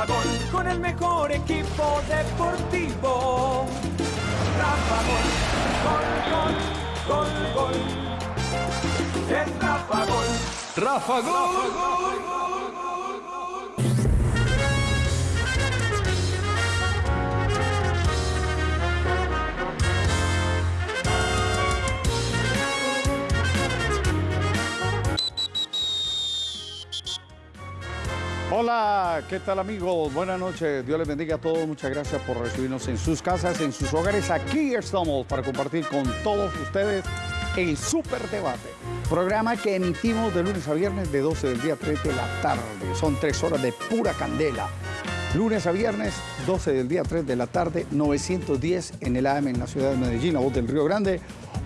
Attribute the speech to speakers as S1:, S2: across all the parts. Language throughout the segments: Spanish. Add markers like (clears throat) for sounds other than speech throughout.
S1: Rafa Gol, con el mejor equipo deportivo. Rafa Gol, gol, gol, gol, gol. Es Rafa Gol. Rafa Gol.
S2: Hola, ¿qué tal amigos? Buenas noches, Dios les bendiga a todos, muchas gracias por recibirnos en sus casas, en sus hogares. Aquí estamos para compartir con todos ustedes el Super Debate, programa que emitimos de lunes a viernes de 12 del día a 3 de la tarde. Son tres horas de pura candela. Lunes a viernes, 12 del día a 3 de la tarde, 910 en el AM en la ciudad de Medellín, a voz del Río Grande,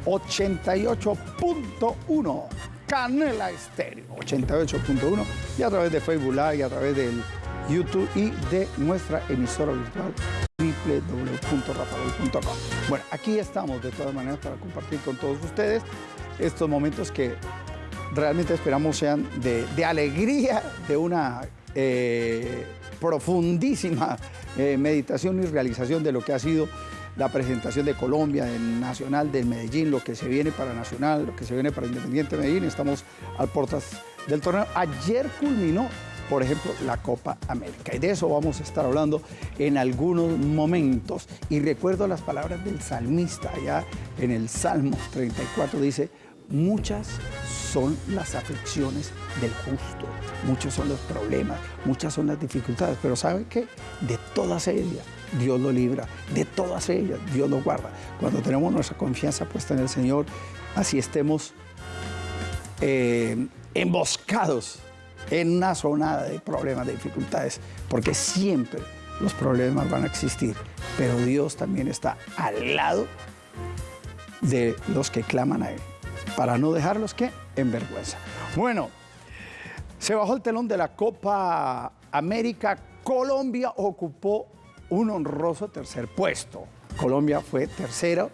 S2: 88.1 Canela Estéreo 88.1 y a través de Facebook Live y a través del YouTube y de nuestra emisora virtual www.rafagol.com. Bueno, aquí estamos de todas maneras para compartir con todos ustedes estos momentos que realmente esperamos sean de, alegría, de una eh, profundísima eh, meditación y realización de lo que ha sido la presentación de Colombia, del Nacional, del Medellín, lo que se viene para Nacional, lo que se viene para Independiente Medellín. Estamos al portas del torneo. Ayer culminó, por ejemplo, la Copa América. Y de eso vamos a estar hablando en algunos momentos. Y recuerdo las palabras del salmista allá en el Salmo 34, dice, muchas son las aflicciones del justo, muchos son los problemas, muchas son las dificultades, pero ¿saben qué? De todas ellas Dios lo libra. De todas ellas, Dios lo guarda. Cuando tenemos nuestra confianza puesta en el Señor, así estemos eh, emboscados en una zona de problemas, de dificultades, porque siempre los problemas van a existir, pero Dios también está al lado de los que claman a Él, para no dejarlos que en vergüenza. Bueno, se bajó el telón de la Copa América, Colombia ocupó un honroso tercer puesto. Colombia fue tercero.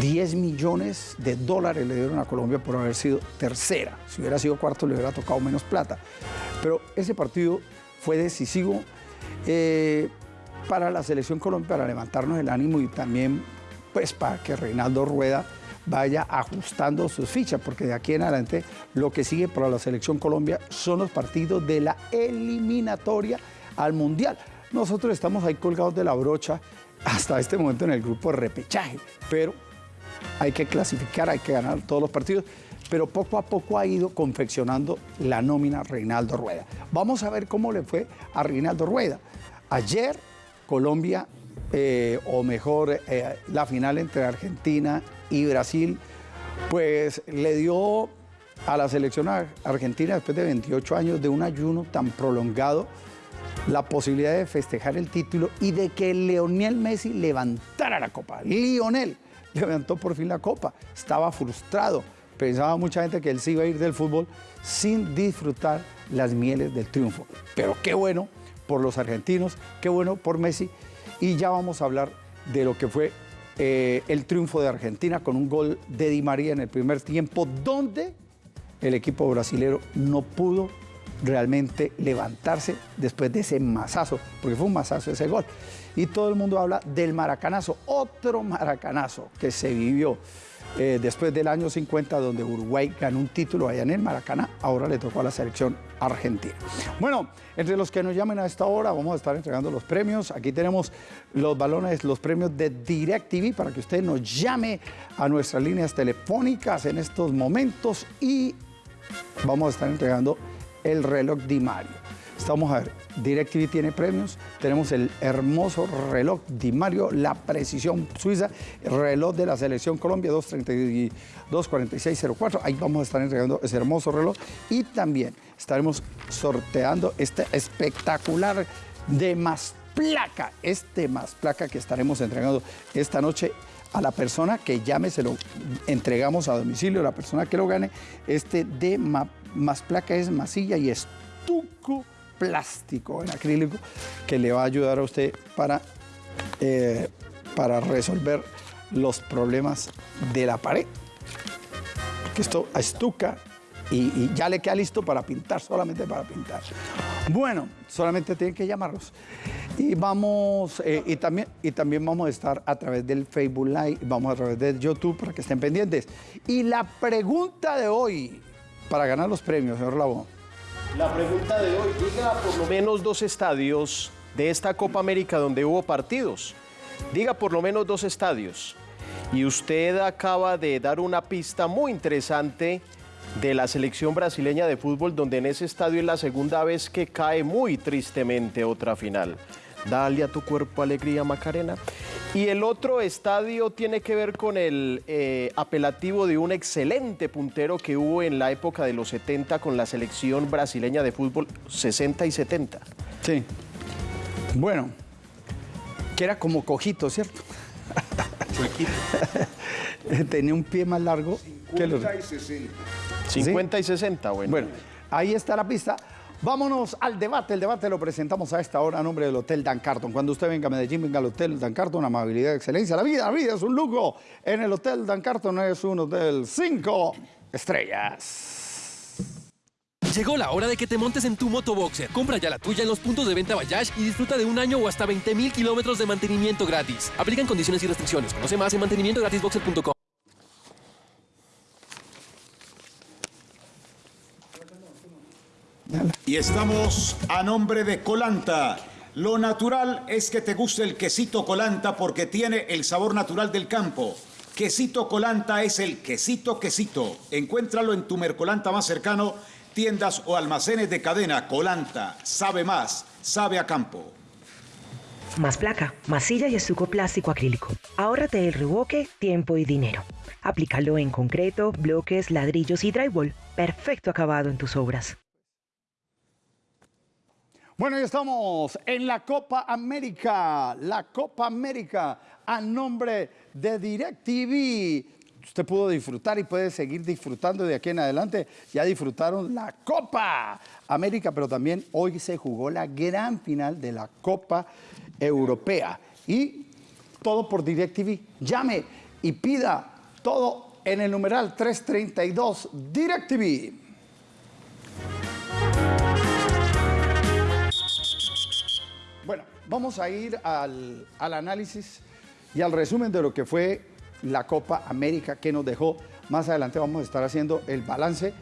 S2: 10 millones de dólares le dieron a Colombia por haber sido tercera. Si hubiera sido cuarto le hubiera tocado menos plata. Pero ese partido fue decisivo eh, para la selección Colombia, para levantarnos el ánimo y también pues para que Reinaldo Rueda vaya ajustando sus fichas, porque de aquí en adelante lo que sigue para la selección Colombia son los partidos de la eliminatoria al Mundial. Nosotros estamos ahí colgados de la brocha hasta este momento en el grupo de repechaje, pero hay que clasificar, hay que ganar todos los partidos, pero poco a poco ha ido confeccionando la nómina Reinaldo Rueda. Vamos a ver cómo le fue a Reinaldo Rueda. Ayer Colombia, eh, o mejor, eh, la final entre Argentina y Brasil, pues le dio a la selección argentina después de 28 años de un ayuno tan prolongado, la posibilidad de festejar el título y de que Leonel Messi levantara la copa. Lionel levantó por fin la copa, estaba frustrado, pensaba mucha gente que él se iba a ir del fútbol sin disfrutar las mieles del triunfo. Pero qué bueno por los argentinos, qué bueno por Messi y ya vamos a hablar de lo que fue eh, el triunfo de Argentina con un gol de Di María en el primer tiempo, donde el equipo brasilero no pudo realmente levantarse después de ese masazo, porque fue un masazo ese gol. Y todo el mundo habla del maracanazo, otro maracanazo que se vivió eh, después del año 50, donde Uruguay ganó un título allá en el Maracaná, ahora le tocó a la selección argentina. Bueno, entre los que nos llamen a esta hora, vamos a estar entregando los premios. Aquí tenemos los balones, los premios de DirecTV para que usted nos llame a nuestras líneas telefónicas en estos momentos y vamos a estar entregando el reloj Di Mario. Estamos a ver, DirecTV tiene premios, tenemos el hermoso reloj Di Mario, la precisión suiza, el reloj de la selección Colombia 232-4604, ahí vamos a estar entregando ese hermoso reloj y también estaremos sorteando este espectacular de más placa, este más placa que estaremos entregando esta noche a la persona que llame, se lo entregamos a domicilio, la persona que lo gane, este de más placa es masilla y estuco plástico en acrílico que le va a ayudar a usted para, eh, para resolver los problemas de la pared. Que esto estuca y, y, ya le queda listo para pintar, solamente para pintar. Bueno, solamente tienen que llamarlos. Y vamos, eh, y, también, y también vamos a estar a través del Facebook Live, vamos a través de YouTube para que estén pendientes. Y la pregunta de hoy, para ganar los premios, señor Labo.
S3: La pregunta de hoy, diga por lo menos dos estadios de esta Copa América donde hubo partidos. Diga por lo menos dos estadios. Y usted acaba de dar una pista muy interesante de la selección brasileña de fútbol, donde en ese estadio es la segunda vez que cae muy tristemente otra final. Dale a tu cuerpo alegría, Macarena. Y el otro estadio tiene que ver con el eh, apelativo de un excelente puntero que hubo en la época de los 70 con la selección brasileña de fútbol 60 y 70.
S2: Sí. Bueno, que era como cojito, ¿cierto? (laughs) Tenía un pie más largo que los...
S4: 50 y 60.
S3: 50 y 60, bueno.
S2: Bueno, ahí está la pista. Vámonos al debate. El debate lo presentamos a esta hora a nombre del Hotel Dan Carton. Cuando usted venga a Medellín, venga al Hotel Dan Carton, amabilidad excelencia. La vida, la vida es un lujo. En el Hotel Dan Carton es un hotel cinco estrellas.
S5: Llegó la hora de que te montes en tu motoboxer. Compra ya la tuya en los puntos de venta Bayash y disfruta de un año o hasta 20 mil kilómetros de mantenimiento gratis. Aplican condiciones y restricciones. Conoce más en mantenimientogratisboxer.com.
S4: Y estamos a nombre de Colanta. Lo natural es que te guste el quesito Colanta porque tiene el sabor natural del campo. Quesito Colanta es el quesito quesito. Encuéntralo en tu Mercolanta más cercano, tiendas o almacenes de cadena. Colanta, sabe más, sabe a campo.
S6: Más placa, masilla y estuco plástico acrílico. Ahórrate el revoque, tiempo y dinero. Aplícalo en concreto, bloques, ladrillos y drywall. Perfecto acabado en tus obras.
S2: Bueno, ya estamos en la Copa América, la Copa América a nombre de DirecTV. Usted pudo disfrutar y puede seguir disfrutando de aquí en adelante. Ya disfrutaron la Copa América, pero también hoy se jugó la gran final de la Copa Europea. Y todo por DirecTV. Llame y pida todo en el numeral 332 DirecTV. Vamos a ir al, al análisis y al resumen de lo que fue la Copa América que nos dejó. Más adelante vamos a estar haciendo el balance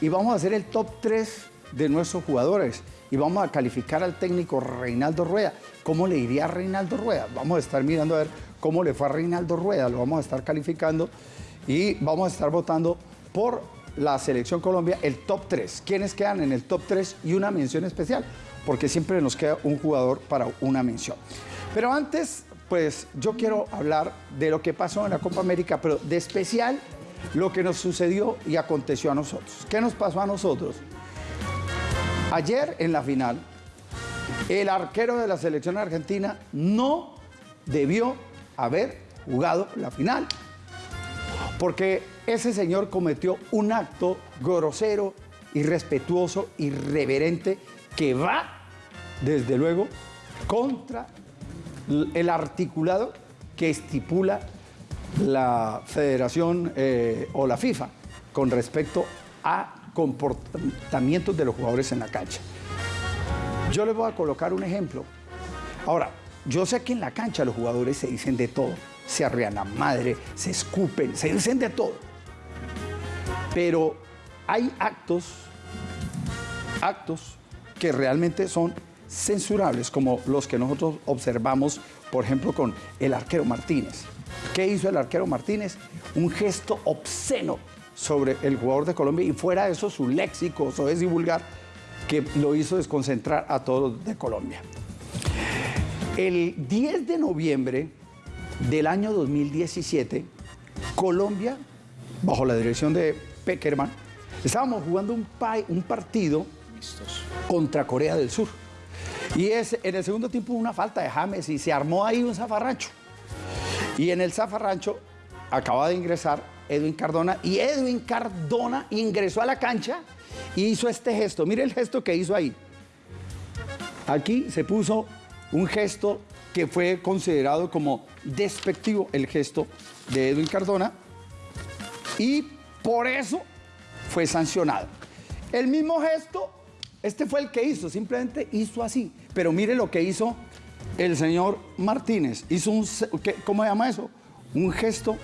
S2: y vamos a hacer el top 3 de nuestros jugadores y vamos a calificar al técnico Reinaldo Rueda. ¿Cómo le iría a Reinaldo Rueda? Vamos a estar mirando a ver cómo le fue a Reinaldo Rueda, lo vamos a estar calificando y vamos a estar votando por la selección Colombia el top 3. ¿Quiénes quedan en el top 3 y una mención especial? Porque siempre nos queda un jugador para una mención. Pero antes, pues yo quiero hablar de lo que pasó en la Copa América, pero de especial lo que nos sucedió y aconteció a nosotros. ¿Qué nos pasó a nosotros? Ayer en la final, el arquero de la selección argentina no debió haber jugado la final. Porque ese señor cometió un acto grosero, irrespetuoso, irreverente, que va, desde luego, contra el articulado que estipula la federación eh, o la FIFA con respecto a comportamientos de los jugadores en la cancha. Yo les voy a colocar un ejemplo. Ahora, yo sé que en la cancha los jugadores se dicen de todo, se arrean la madre, se escupen, se dicen de todo. Pero hay actos, actos que realmente son censurables, como los que nosotros observamos, por ejemplo, con el arquero Martínez. ¿Qué hizo el arquero Martínez? Un gesto obsceno sobre el jugador de Colombia y fuera de eso su léxico soez y vulgar que lo hizo desconcentrar a todos de Colombia. El 10 de noviembre del año 2017, Colombia, bajo la dirección de Peckerman, estábamos jugando un, pa- un partido contra Corea del Sur. Y es en el segundo tiempo una falta de James y se armó ahí un zafarrancho. Y en el zafarrancho acaba de ingresar Edwin Cardona y Edwin Cardona ingresó a la cancha y hizo este gesto. Mire el gesto que hizo ahí. Aquí se puso un gesto que fue considerado como despectivo, el gesto de Edwin Cardona, y por eso fue sancionado. El mismo gesto Este fue el que hizo, simplemente hizo así. Pero mire lo que hizo el señor Martínez. Hizo un, se- ¿qué- ¿cómo se llama eso? Un gesto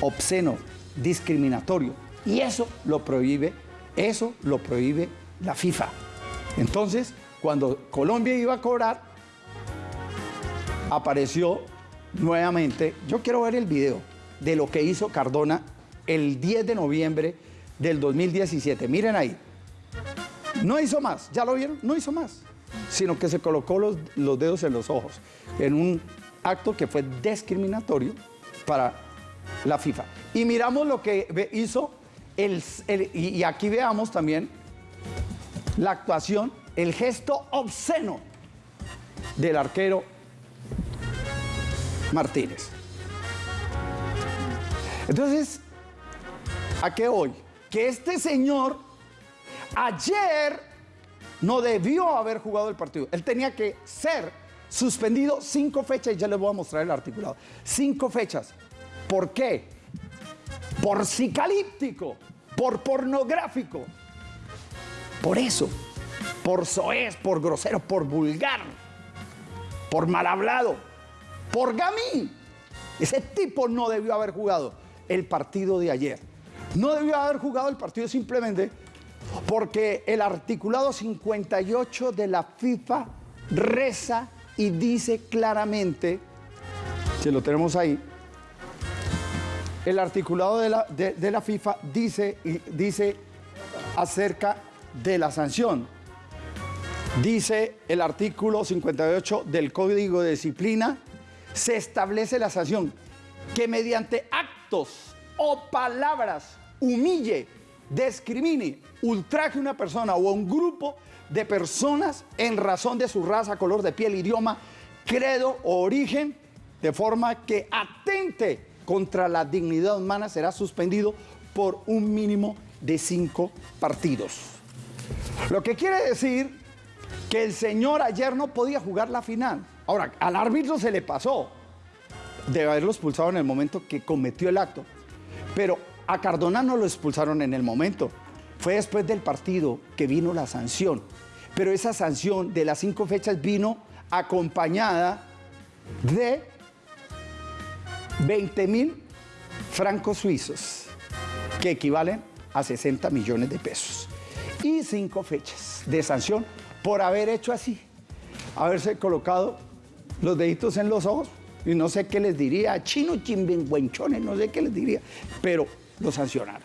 S2: obsceno, discriminatorio. Y eso lo prohíbe, eso lo prohíbe la FIFA. Entonces, cuando Colombia iba a cobrar, apareció nuevamente, yo quiero ver el video de lo que hizo Cardona el 10 de noviembre del 2017. Miren ahí. No hizo más, ¿ya lo vieron? No hizo más, sino que se colocó los, los dedos en los ojos en un acto que fue discriminatorio para la FIFA. Y miramos lo que hizo el, el- y aquí veamos también la actuación, el gesto obsceno del arquero Martínez. Entonces, ¿a qué hoy? Que este señor ayer no debió haber jugado el partido. Él tenía que ser suspendido cinco fechas y ya les voy a mostrar el articulado. Cinco fechas. ¿Por qué? Por psicalíptico, por pornográfico. Por eso, por soez, por grosero, por vulgar, por mal hablado, por gamín. Ese tipo no debió haber jugado el partido de ayer. No debió haber jugado el partido simplemente porque el articulado 58 de la FIFA reza y dice claramente, que lo tenemos ahí, el articulado de la, de- la FIFA dice, dice acerca de la sanción. Dice el artículo 58 del Código de Disciplina, se establece la sanción que mediante actos o palabras humille, discrimine, ultraje a una persona o a un grupo de personas en razón de su raza, color de piel, idioma, credo o origen, de forma que atente contra la dignidad humana, será suspendido por un mínimo de cinco partidos. Lo que quiere decir que el señor ayer no podía jugar la final. Ahora, al árbitro se le pasó de haberlo expulsado en el momento que cometió el acto. Pero a Cardona no lo expulsaron en el momento. Fue después del partido que vino la sanción. Pero esa sanción de las cinco fechas vino acompañada de 20 mil francos suizos, que equivalen a 60 millones de pesos. Y cinco fechas de sanción por haber hecho así, haberse colocado los deditos en los ojos y no sé qué les diría, chino chimbengüenchones, no sé qué les diría, pero lo sancionaron.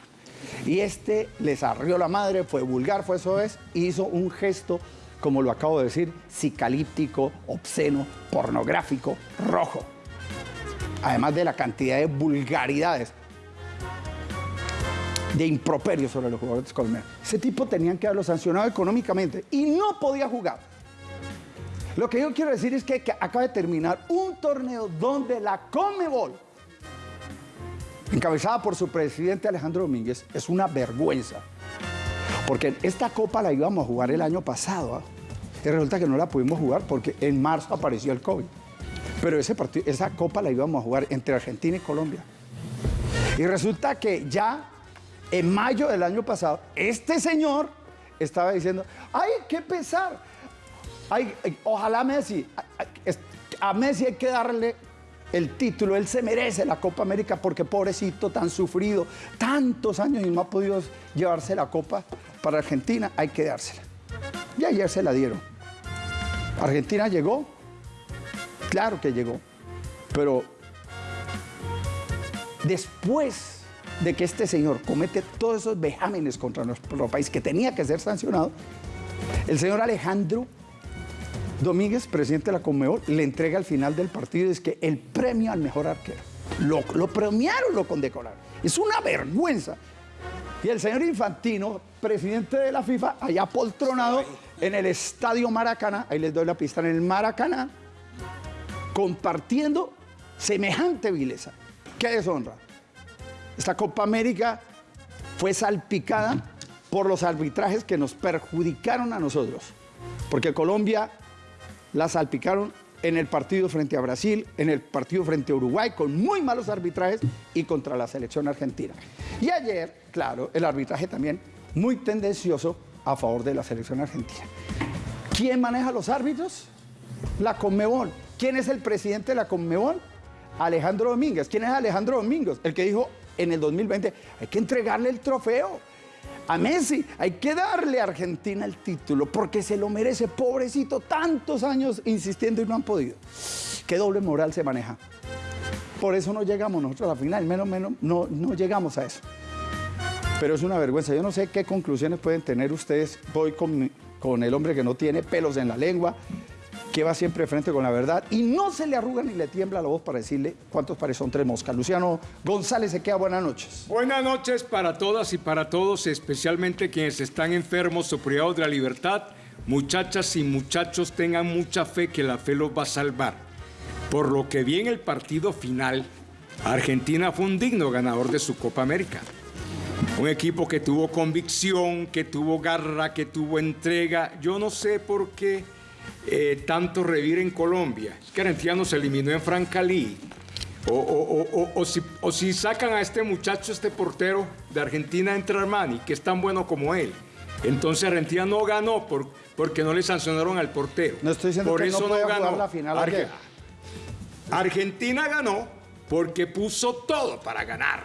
S2: Y este les arrió la madre, fue vulgar, fue eso es, hizo un gesto, como lo acabo de decir, psicalíptico, obsceno, pornográfico, rojo. Además de la cantidad de vulgaridades, de improperios sobre los jugadores colombianos. Ese tipo tenían que haberlo sancionado económicamente y no podía jugar. Lo que yo quiero decir es que, que acaba de terminar un torneo donde la Comebol, encabezada por su presidente Alejandro Domínguez, es una vergüenza. Porque esta copa la íbamos a jugar el año pasado. ¿ah? Y resulta que no la pudimos jugar porque en marzo apareció el COVID. Pero ese partido, esa copa la íbamos a jugar entre Argentina y Colombia. Y resulta que ya en mayo del año pasado, este señor estaba diciendo, ay, qué pesar. Ay, ojalá Messi, a, a- es- a Messi hay que darle el título, él se merece la Copa América porque pobrecito, tan sufrido, tantos años y no ha podido llevarse la Copa para Argentina, hay que dársela. Y ayer se la dieron. Argentina llegó, claro que llegó, pero después de que este señor comete todos esos vejámenes contra nuestro país que tenía que ser sancionado, el señor Alejandro Domínguez, presidente de la Conmebol, le entrega al final del partido es que el premio al mejor arquero. Lo, premiaron, lo condecoraron. Es una vergüenza. Y el señor Infantino, presidente de la FIFA, allá poltronado en el estadio Maracaná, ahí les doy la pista, en el Maracaná, compartiendo semejante vileza. ¡Qué deshonra! Esta Copa América fue salpicada por los arbitrajes que nos perjudicaron a nosotros. Porque Colombia la salpicaron en el partido frente a Brasil, en el partido frente a Uruguay, con muy malos arbitrajes y contra la selección argentina. Y ayer, claro, el arbitraje también muy tendencioso a favor de la selección argentina. ¿Quién maneja los árbitros? La Conmebol. ¿Quién es el presidente de la Conmebol? Alejandro Domínguez. ¿Quién es Alejandro Domínguez? El que dijo en el 2020, hay que entregarle el trofeo a Messi, hay que darle a Argentina el título porque se lo merece, pobrecito, tantos años insistiendo y no han podido. ¿Qué doble moral se maneja? Por eso no llegamos nosotros a la final, menos menos no, no llegamos a eso. Pero es una vergüenza. Yo no sé qué conclusiones pueden tener ustedes. Voy con, con el hombre que no tiene pelos en la lengua, que va siempre frente con la verdad y no se le arruga ni le tiembla la voz para decirle cuántos pares son tres moscas. Luciano González se queda buenas noches.
S7: Buenas noches para todas y para todos, especialmente quienes están enfermos o privados de la libertad. Muchachas y muchachos, tengan mucha fe que la fe los va a salvar. Por lo que vi en el partido final, Argentina fue un digno ganador de su Copa América. Un equipo que tuvo convicción, que tuvo garra, que tuvo entrega. Yo no sé por qué eh, tanto revir en Colombia. Es que Argentina nos eliminó en Francalí. O, o- si, o si sacan a este muchacho, este portero de Argentina entre Armani, que es tan bueno como él. Entonces Argentina no ganó por, porque no le sancionaron al portero.
S2: No estoy diciendo
S7: por
S2: que
S7: eso
S2: no pueda
S7: ganó.
S2: la final
S7: Arge-. Argentina ganó porque puso todo para ganar,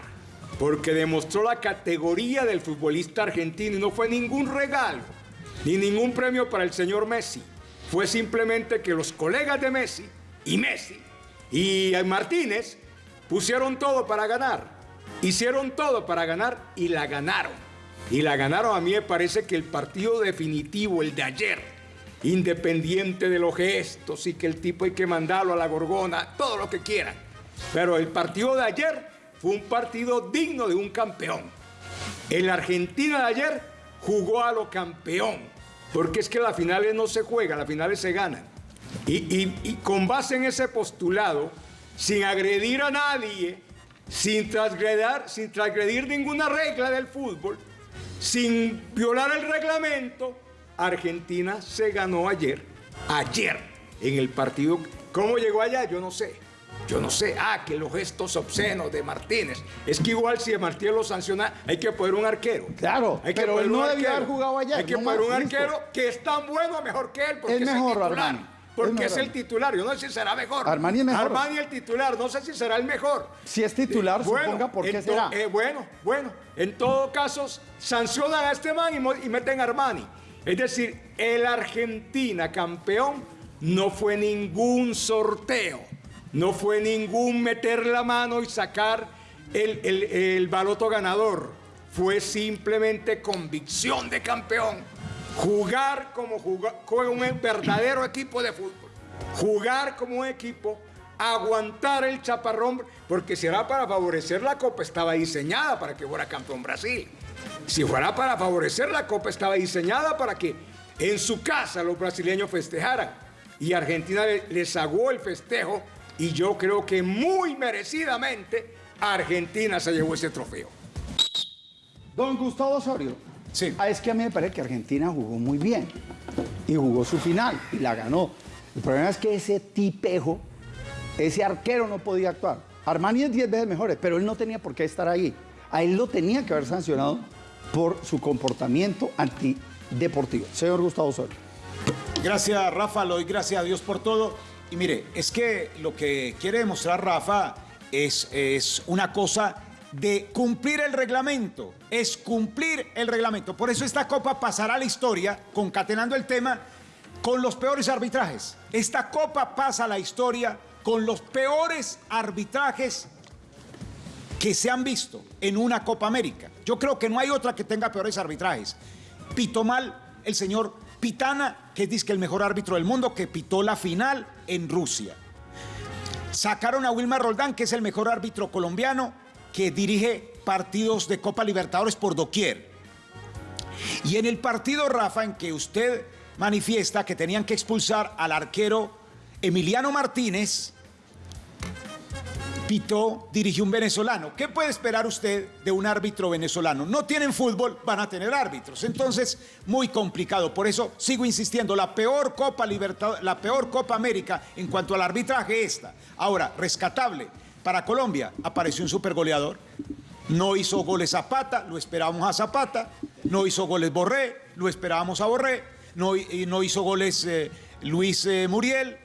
S7: porque demostró la categoría del futbolista argentino y no fue ningún regalo, ni ningún premio para el señor Messi. Fue simplemente que los colegas de Messi y Messi y Martínez pusieron todo para ganar, hicieron todo para ganar y la ganaron. Y la ganaron a mí me parece que el partido definitivo, el de ayer, independiente de los gestos y que el tipo hay que mandarlo a la gorgona, todo lo que quieran. Pero el partido de ayer fue un partido digno de un campeón. El Argentina de ayer jugó a lo campeón, porque es que las finales no se juegan, las finales se ganan. Y, con base en ese postulado, sin agredir a nadie, sin transgredir, sin transgredir ninguna regla del fútbol, sin violar el reglamento, Argentina se ganó ayer, ayer, en el partido. ¿Cómo llegó allá? Yo no sé. Yo no sé. Ah, que los gestos obscenos de Martínez. Es que igual si Martínez lo sanciona, hay que poner un arquero.
S2: Claro,
S7: Hay que
S2: pero él debió haber jugado ayer,
S7: Hay que
S2: no
S7: poner un arquero que es tan bueno mejor que él, porque
S2: Es
S7: es,
S2: mejor,
S7: el titular.
S2: Armani.
S7: Porque
S2: Es
S7: el titular. Yo no sé si será mejor.
S2: Armani es mejor.
S7: Armani el titular. No sé si será el mejor.
S2: Si es titular, suponga por qué será.
S7: eh, bueno, bueno. En todo caso, sancionan a este man y, y meten a Armani. Es decir, el Argentina campeón no fue ningún sorteo. No fue ningún meter la mano y sacar el, el- el baloto ganador. Fue simplemente convicción de campeón. Jugar como juga- juega un verdadero equipo de fútbol. Jugar como un equipo, aguantar el chaparrón, porque si era para favorecer la Copa, estaba diseñada para que fuera campeón Brasil. Si fuera para favorecer la Copa, estaba diseñada para que en su casa los brasileños festejaran. Y Argentina le- les aguó el festejo y yo creo que muy merecidamente Argentina se llevó ese trofeo.
S2: Don Gustavo Osorio.
S4: Sí.
S2: Ah, es que a mí me parece que Argentina jugó muy bien y jugó su final y la ganó. El problema es que ese tipejo, ese arquero no podía actuar. Armani es 10 veces mejor, pero él no tenía por qué estar ahí. A él lo tenía que haber sancionado por su comportamiento antideportivo. Señor Gustavo Osorio.
S4: Gracias, Rafa, lo doy gracias a Dios por todo. Y mire, es que lo que quiere demostrar Rafa es, es una cosa de cumplir el reglamento, es cumplir el reglamento. Por eso esta copa pasará a la historia, concatenando el tema, con los peores arbitrajes. Esta copa pasa a la historia con los peores arbitrajes que se han visto en una Copa América. Yo creo que no hay otra que tenga peores arbitrajes. Pitó mal el señor Pitana, que es que el mejor árbitro del mundo, que pitó la final en Rusia. Sacaron a Wilmar Roldán, que es el mejor árbitro colombiano, que dirige partidos de Copa Libertadores por doquier. Y en el partido, Rafa, en que usted manifiesta que tenían que expulsar al arquero Emiliano Martínez, pitó, dirigió un venezolano. ¿Qué puede esperar usted de un árbitro venezolano? No tienen fútbol, van a tener árbitros. Entonces, muy complicado. Por eso sigo insistiendo, la peor Copa Libertad, la peor Copa América en cuanto al arbitraje esta. Ahora, rescatable. Para Colombia apareció un supergoleador. No hizo goles Zapata, lo esperábamos a Zapata. No hizo goles Borré. lo esperábamos a Borré, no, hizo goles eh, Luis eh, Muriel,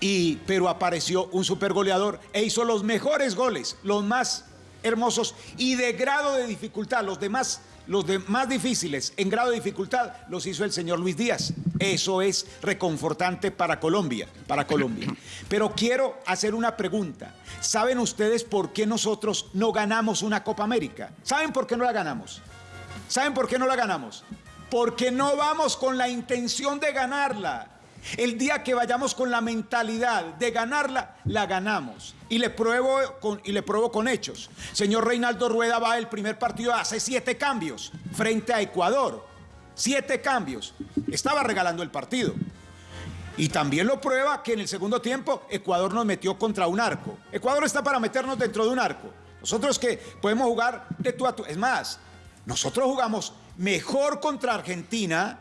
S4: y, pero apareció un supergoleador e hizo los mejores goles, los más hermosos y de grado de dificultad, los demás los de más difíciles en grado de dificultad los hizo el señor Luis Díaz. Eso es reconfortante para Colombia, para Colombia. (laughs) Pero quiero hacer una pregunta. ¿Saben ustedes por qué nosotros no ganamos una Copa América? ¿Saben por qué no la ganamos? ¿Saben por qué no la ganamos? Porque no vamos con la intención de ganarla. El día que vayamos con la mentalidad de ganarla, la ganamos. Y le pruebo con, y le pruebo con hechos. Señor Reinaldo Rueda va el primer partido, hace siete cambios frente a Ecuador. Siete cambios. Estaba regalando el partido. Y también lo prueba que en el segundo tiempo Ecuador nos metió contra un arco. Ecuador está para meternos dentro de un arco. Nosotros que podemos jugar de tú a tú. Es más, nosotros jugamos mejor contra Argentina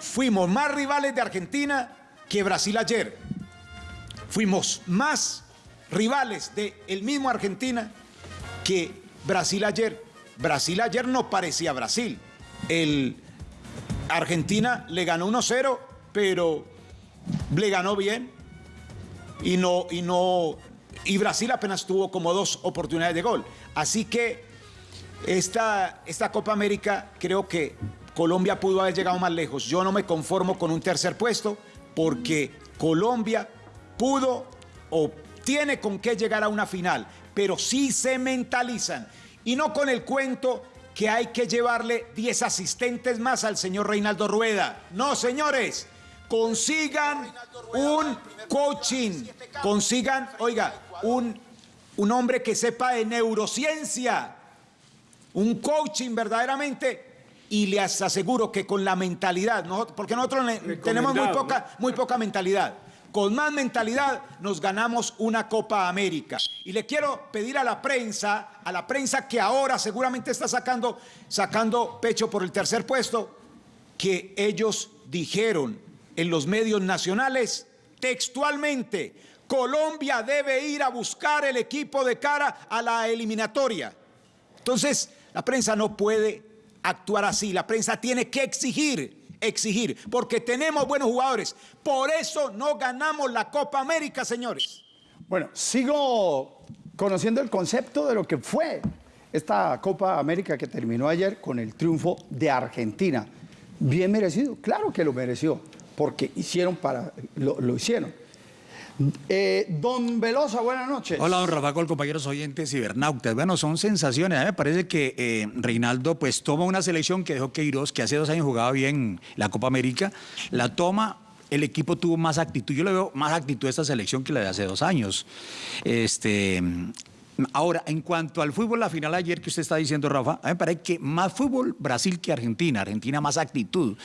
S4: Fuimos más rivales de Argentina que Brasil ayer. Fuimos más rivales del el mismo Argentina que Brasil ayer. Brasil ayer no parecía Brasil. El Argentina le ganó 1-0, pero le ganó bien y no y no y Brasil apenas tuvo como dos oportunidades de gol. Así que esta, esta Copa América creo que Colombia pudo haber llegado más lejos. Yo no me conformo con un tercer puesto porque Colombia pudo o tiene con qué llegar a una final, pero sí se mentalizan y no con el cuento que hay que llevarle 10 asistentes más al señor Reinaldo Rueda. No, señores, consigan un coaching, consigan, oiga, un, un hombre que sepa de neurociencia, un coaching verdaderamente y les aseguro que con la mentalidad, porque nosotros tenemos muy poca, muy poca mentalidad, con más mentalidad nos ganamos una Copa América. Y le quiero pedir a la prensa, a la prensa que ahora seguramente está sacando, sacando pecho por el tercer puesto, que ellos dijeron en los medios nacionales textualmente, Colombia debe ir a buscar el equipo de cara a la eliminatoria. Entonces, la prensa no puede actuar así. La prensa tiene que exigir, exigir, porque tenemos buenos jugadores. Por eso no ganamos la Copa América, señores.
S2: Bueno, sigo conociendo el concepto de lo que fue esta Copa América que terminó ayer con el triunfo de Argentina. Bien merecido, claro que lo mereció, porque hicieron para, lo, lo hicieron. Eh, don Velosa, buenas noches.
S8: Hola, don Rafa, compañeros oyentes cibernautas. Bueno, son sensaciones. A mí me parece que eh, Reinaldo pues toma una selección que dejó Queiroz, que hace dos años jugaba bien la Copa América, la toma el equipo tuvo más actitud. Yo le veo más actitud a esta selección que la de hace dos años. Este, ahora, en cuanto al fútbol, la final ayer que usted está diciendo, Rafa, a mí me parece que más fútbol Brasil que Argentina. Argentina más actitud.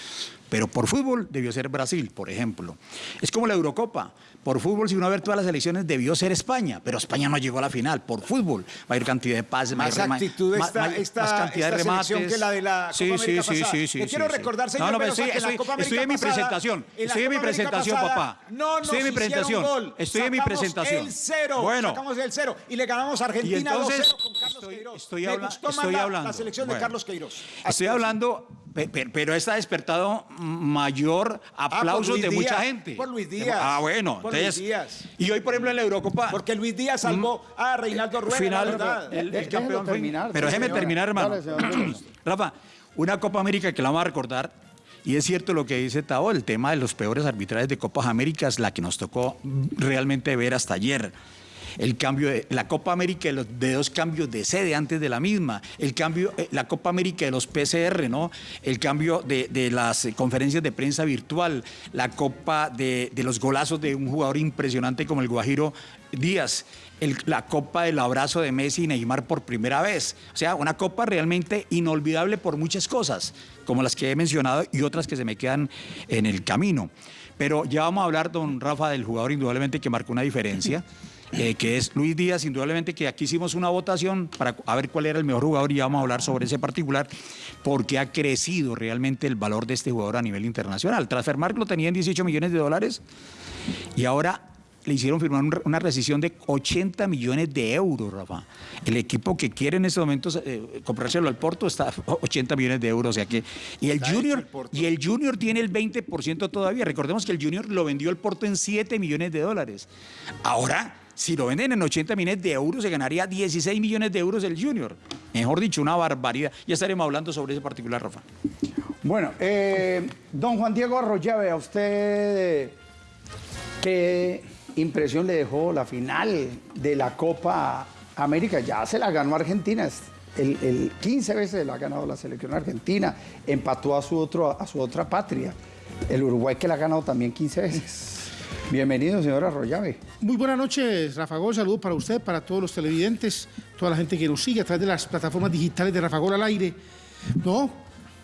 S8: Pero por fútbol debió ser Brasil, por ejemplo. Es como la Eurocopa. Por fútbol, si uno va a ver todas las elecciones, debió ser España, pero España no llegó a la final. Por fútbol, va a haber cantidad de pases,
S4: más actitud
S8: más,
S4: esta, esta,
S8: más cantidad
S4: esta
S8: de remates.
S4: que la de la Copa
S8: sí,
S4: América
S8: sí, sí,
S4: pasada.
S8: sí, sí,
S4: Le quiero
S8: sí,
S4: recordar,
S8: sí.
S4: señor
S8: No, no, estoy,
S4: que en la Copa
S8: estoy en mi
S4: América
S8: presentación.
S4: en
S8: Estoy en mi
S4: América
S8: presentación,
S4: pasada,
S8: papá.
S4: No
S8: estoy en mi
S4: nos
S8: presentación.
S4: gol.
S8: Estoy en mi presentación.
S4: el cero.
S8: Bueno.
S4: Sacamos el cero y le ganamos a Argentina
S8: entonces,
S4: 2-0 con Carlos
S8: estoy,
S4: Queiroz.
S8: estoy,
S4: Me gustó
S8: estoy
S4: la-
S8: hablando.
S4: La selección de
S8: Bueno.
S4: Carlos Queiroz.
S8: Estoy hablando, pero esta ha despertado mayor aplausos
S4: Ah, Luis
S8: de mucha gente.
S4: por Luis Díaz.
S8: Ah, bueno.
S4: Por
S8: entonces,
S4: Luis Díaz.
S8: Y hoy, por ejemplo, en la Eurocopa.
S4: Porque Luis Díaz salvó a Reinaldo Rueda,
S8: final,
S4: la verdad.
S8: el, el campeón
S2: terminar,
S8: Pero déjeme
S2: señora.
S8: terminar, hermano.
S2: Dale. (clears throat)
S8: Rafa, una Copa América que la vamos a recordar. Y es cierto lo que dice Tao, el tema de los peores arbitrajes de Copas Américas, la que nos tocó realmente ver hasta ayer. El cambio de la Copa América de, los, dos cambios de sede antes de la misma, el cambio, eh, la Copa América de los PCR, ¿no? El cambio de, las eh, conferencias de prensa virtual, la Copa de, de los golazos de un jugador impresionante como el Guajiro Díaz, la Copa del abrazo de Messi y Neymar por primera vez. O sea, una Copa realmente inolvidable por muchas cosas, como las que he mencionado y otras que se me quedan en el camino. Pero ya vamos a hablar, don Rafa, del jugador indudablemente que marcó una diferencia. (laughs) eh, que es Luis Díaz, indudablemente que aquí hicimos una votación para a ver cuál era el mejor jugador y ya vamos a hablar sobre ese particular, porque ha crecido realmente el valor de este jugador a nivel internacional. Transfermarkt lo tenía en 18 millones de dólares y ahora le hicieron firmar un- una rescisión de 80 millones de euros, Rafa. El equipo que quiere en estos momentos eh, comprárselo al Porto está (laughs) a 80 millones de euros. O sea que, y el
S4: Está
S8: Junior,
S4: el
S8: y el Junior tiene el 20% todavía. Recordemos que el Junior lo vendió el Porto en 7 millones de dólares. Ahora, si lo venden en 80 millones de euros, se ganaría 16 millones de euros el Junior. Mejor dicho, una barbaridad. Ya estaremos hablando sobre ese particular, Rafa.
S2: Bueno, eh, don Juan Diego Arroyave, a usted, ¿qué impresión le dejó la final de la Copa América? Ya se la ganó Argentina, el, el 15 veces la ha ganado la selección argentina, empató a su, otro, a su otra patria, el Uruguay que la ha ganado también 15 veces. Bienvenido, señor Arroyave.
S9: Muy buenas noches, Rafa Gol. Saludos para usted, para todos los televidentes, toda la gente que nos sigue a través de las plataformas digitales de Rafa Gol al aire. No,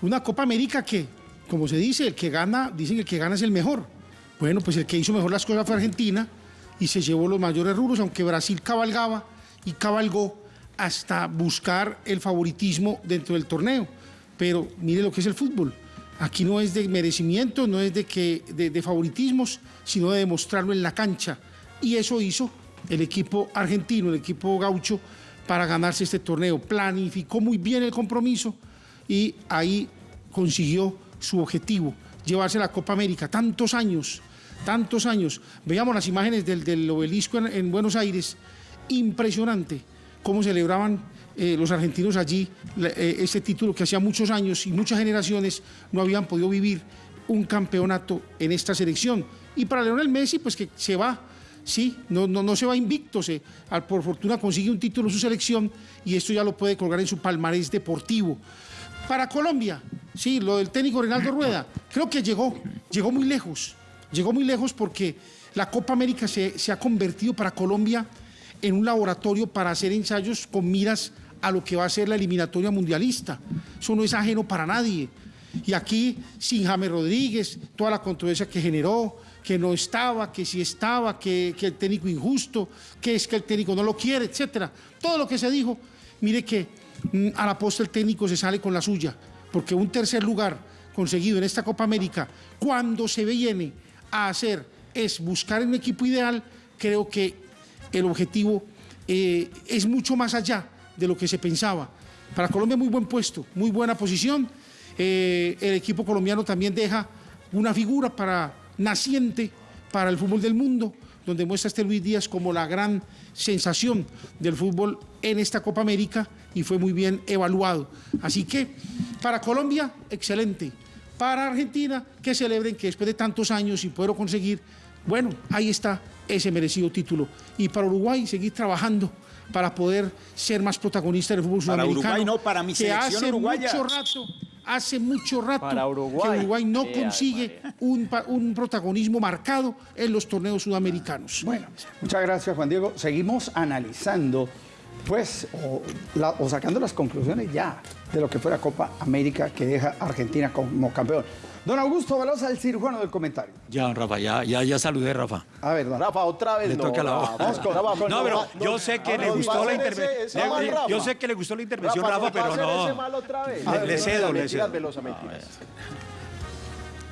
S9: una Copa América que, como se dice, el que gana, dicen que el que gana es el mejor. Bueno, pues el que hizo mejor las cosas fue Argentina y se llevó los mayores rubros, aunque Brasil cabalgaba y cabalgó hasta buscar el favoritismo dentro del torneo. Pero mire lo que es el fútbol. Aquí no es de merecimiento, no es de, que, de, favoritismos, sino de demostrarlo en la cancha. Y eso hizo el equipo argentino, el equipo gaucho, para ganarse este torneo. Planificó muy bien el compromiso y ahí consiguió su objetivo, llevarse la Copa América. Tantos años, tantos años. Veamos las imágenes del, del obelisco en, en Buenos Aires. Impresionante cómo celebraban eh, los argentinos allí eh, ese título que hacía muchos años y muchas generaciones no habían podido vivir un campeonato en esta selección. Y para Leonel Messi, pues que se va, sí, no, no, no se va invicto, se, al- por fortuna consigue un título en su selección y esto ya lo puede colgar en su palmarés deportivo. Para Colombia, sí, lo del técnico Reinaldo Rueda, creo que llegó, llegó muy lejos, llegó muy lejos porque la Copa América se, se ha convertido para Colombia en un laboratorio para hacer ensayos con miras a lo que va a ser la eliminatoria mundialista. Eso no es ajeno para nadie. Y aquí, sin James Rodríguez, toda la controversia que generó, que no estaba, que sí estaba, que, el técnico injusto, que es que el técnico no lo quiere, etcétera. Todo lo que se dijo, mire que mm, a la posta el técnico se sale con la suya, porque un tercer lugar conseguido en esta Copa América, cuando se viene a hacer es buscar un equipo ideal, creo que el objetivo eh, es mucho más allá de lo que se pensaba. Para Colombia muy buen puesto, muy buena posición. Eh, el equipo colombiano también deja una figura para naciente para el fútbol del mundo, donde muestra este Luis Díaz como la gran sensación del fútbol en esta Copa América y fue muy bien evaluado. Así que para Colombia, excelente. Para Argentina, que celebren que después de tantos años sin poderlo conseguir, bueno, ahí está ese merecido título. Y para Uruguay, seguir trabajando para poder ser más protagonista del fútbol
S4: Para
S9: sudamericano.
S4: Uruguay no, para mi
S9: que
S4: selección
S9: hace
S4: uruguaya.
S9: mucho rato, hace mucho rato
S3: Para Uruguay.
S9: que Uruguay no consigue un, protagonismo marcado en los torneos sudamericanos.
S2: Bueno, muchas gracias Juan Diego. Seguimos analizando, pues, o, la- o sacando las conclusiones ya de lo que fue la Copa América que deja a Argentina como campeón. Don Augusto Velosa, el cirujano del comentario.
S8: Ya, Rafa, ya, ya, ya saludé, Rafa.
S2: A ver, don-
S3: Rafa, otra vez
S8: Le
S3: no.
S8: toca la
S3: Rafa,
S8: voz.
S3: Rafa,
S8: No, pero yo sé que le gustó la intervención. Yo sé que le gustó la intervención, Rafa, pero no.
S3: mal otra vez.
S8: Le- le cedo, le cedo.
S3: Velosa, mentiras.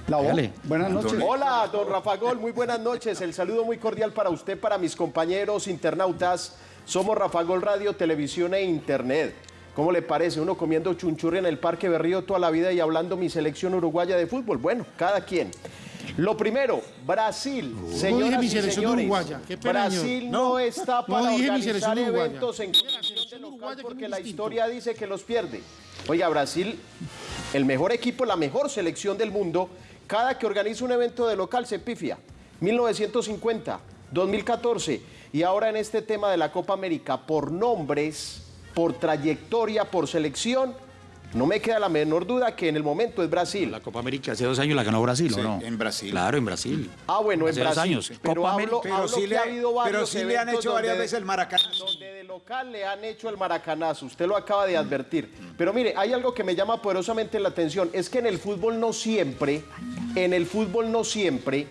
S2: la voz.
S8: Dale.
S2: Buenas noches.
S3: Hola, don Rafa Gol, muy buenas noches. El saludo muy cordial para usted, para mis compañeros internautas. Somos Rafa Gol Radio, Televisión e Internet. ¿Cómo le parece? Uno comiendo chunchurri en el Parque Berrío toda la vida y hablando mi selección uruguaya de fútbol. Bueno, cada quien. Lo primero, Brasil. Señoras
S9: dije mi
S3: y
S9: selección
S3: señores,
S9: uruguaya, qué pena,
S3: Brasil no, está
S9: No
S3: para
S9: mi
S3: organizar eventos en condición de local porque la historia dice que los pierde. Oiga, Brasil, el mejor equipo, la mejor selección del mundo, cada que organiza un evento de local se pifia. 1950, 2014 y ahora en este tema de la Copa América, por nombres, por trayectoria, por selección, no me queda la menor duda que en el momento es Brasil.
S8: La Copa América hace dos años la ganó Brasil,
S4: Sí,
S8: ¿o no?
S4: en Brasil.
S8: Claro, en Brasil.
S3: Ah, bueno, en
S8: Hace dos
S3: Brasil.
S8: años.
S3: Pero
S8: Copa
S3: hablo,
S8: América.
S4: Pero
S3: hablo
S4: sí
S3: que
S4: le-
S3: ha habido varios
S4: pero sí le han hecho varias veces el maracanazo.
S3: Donde de local le han hecho el maracanazo, usted lo acaba de advertir. Pero mire, hay algo que me llama poderosamente la atención, es que en el fútbol no siempre, en el fútbol no siempre,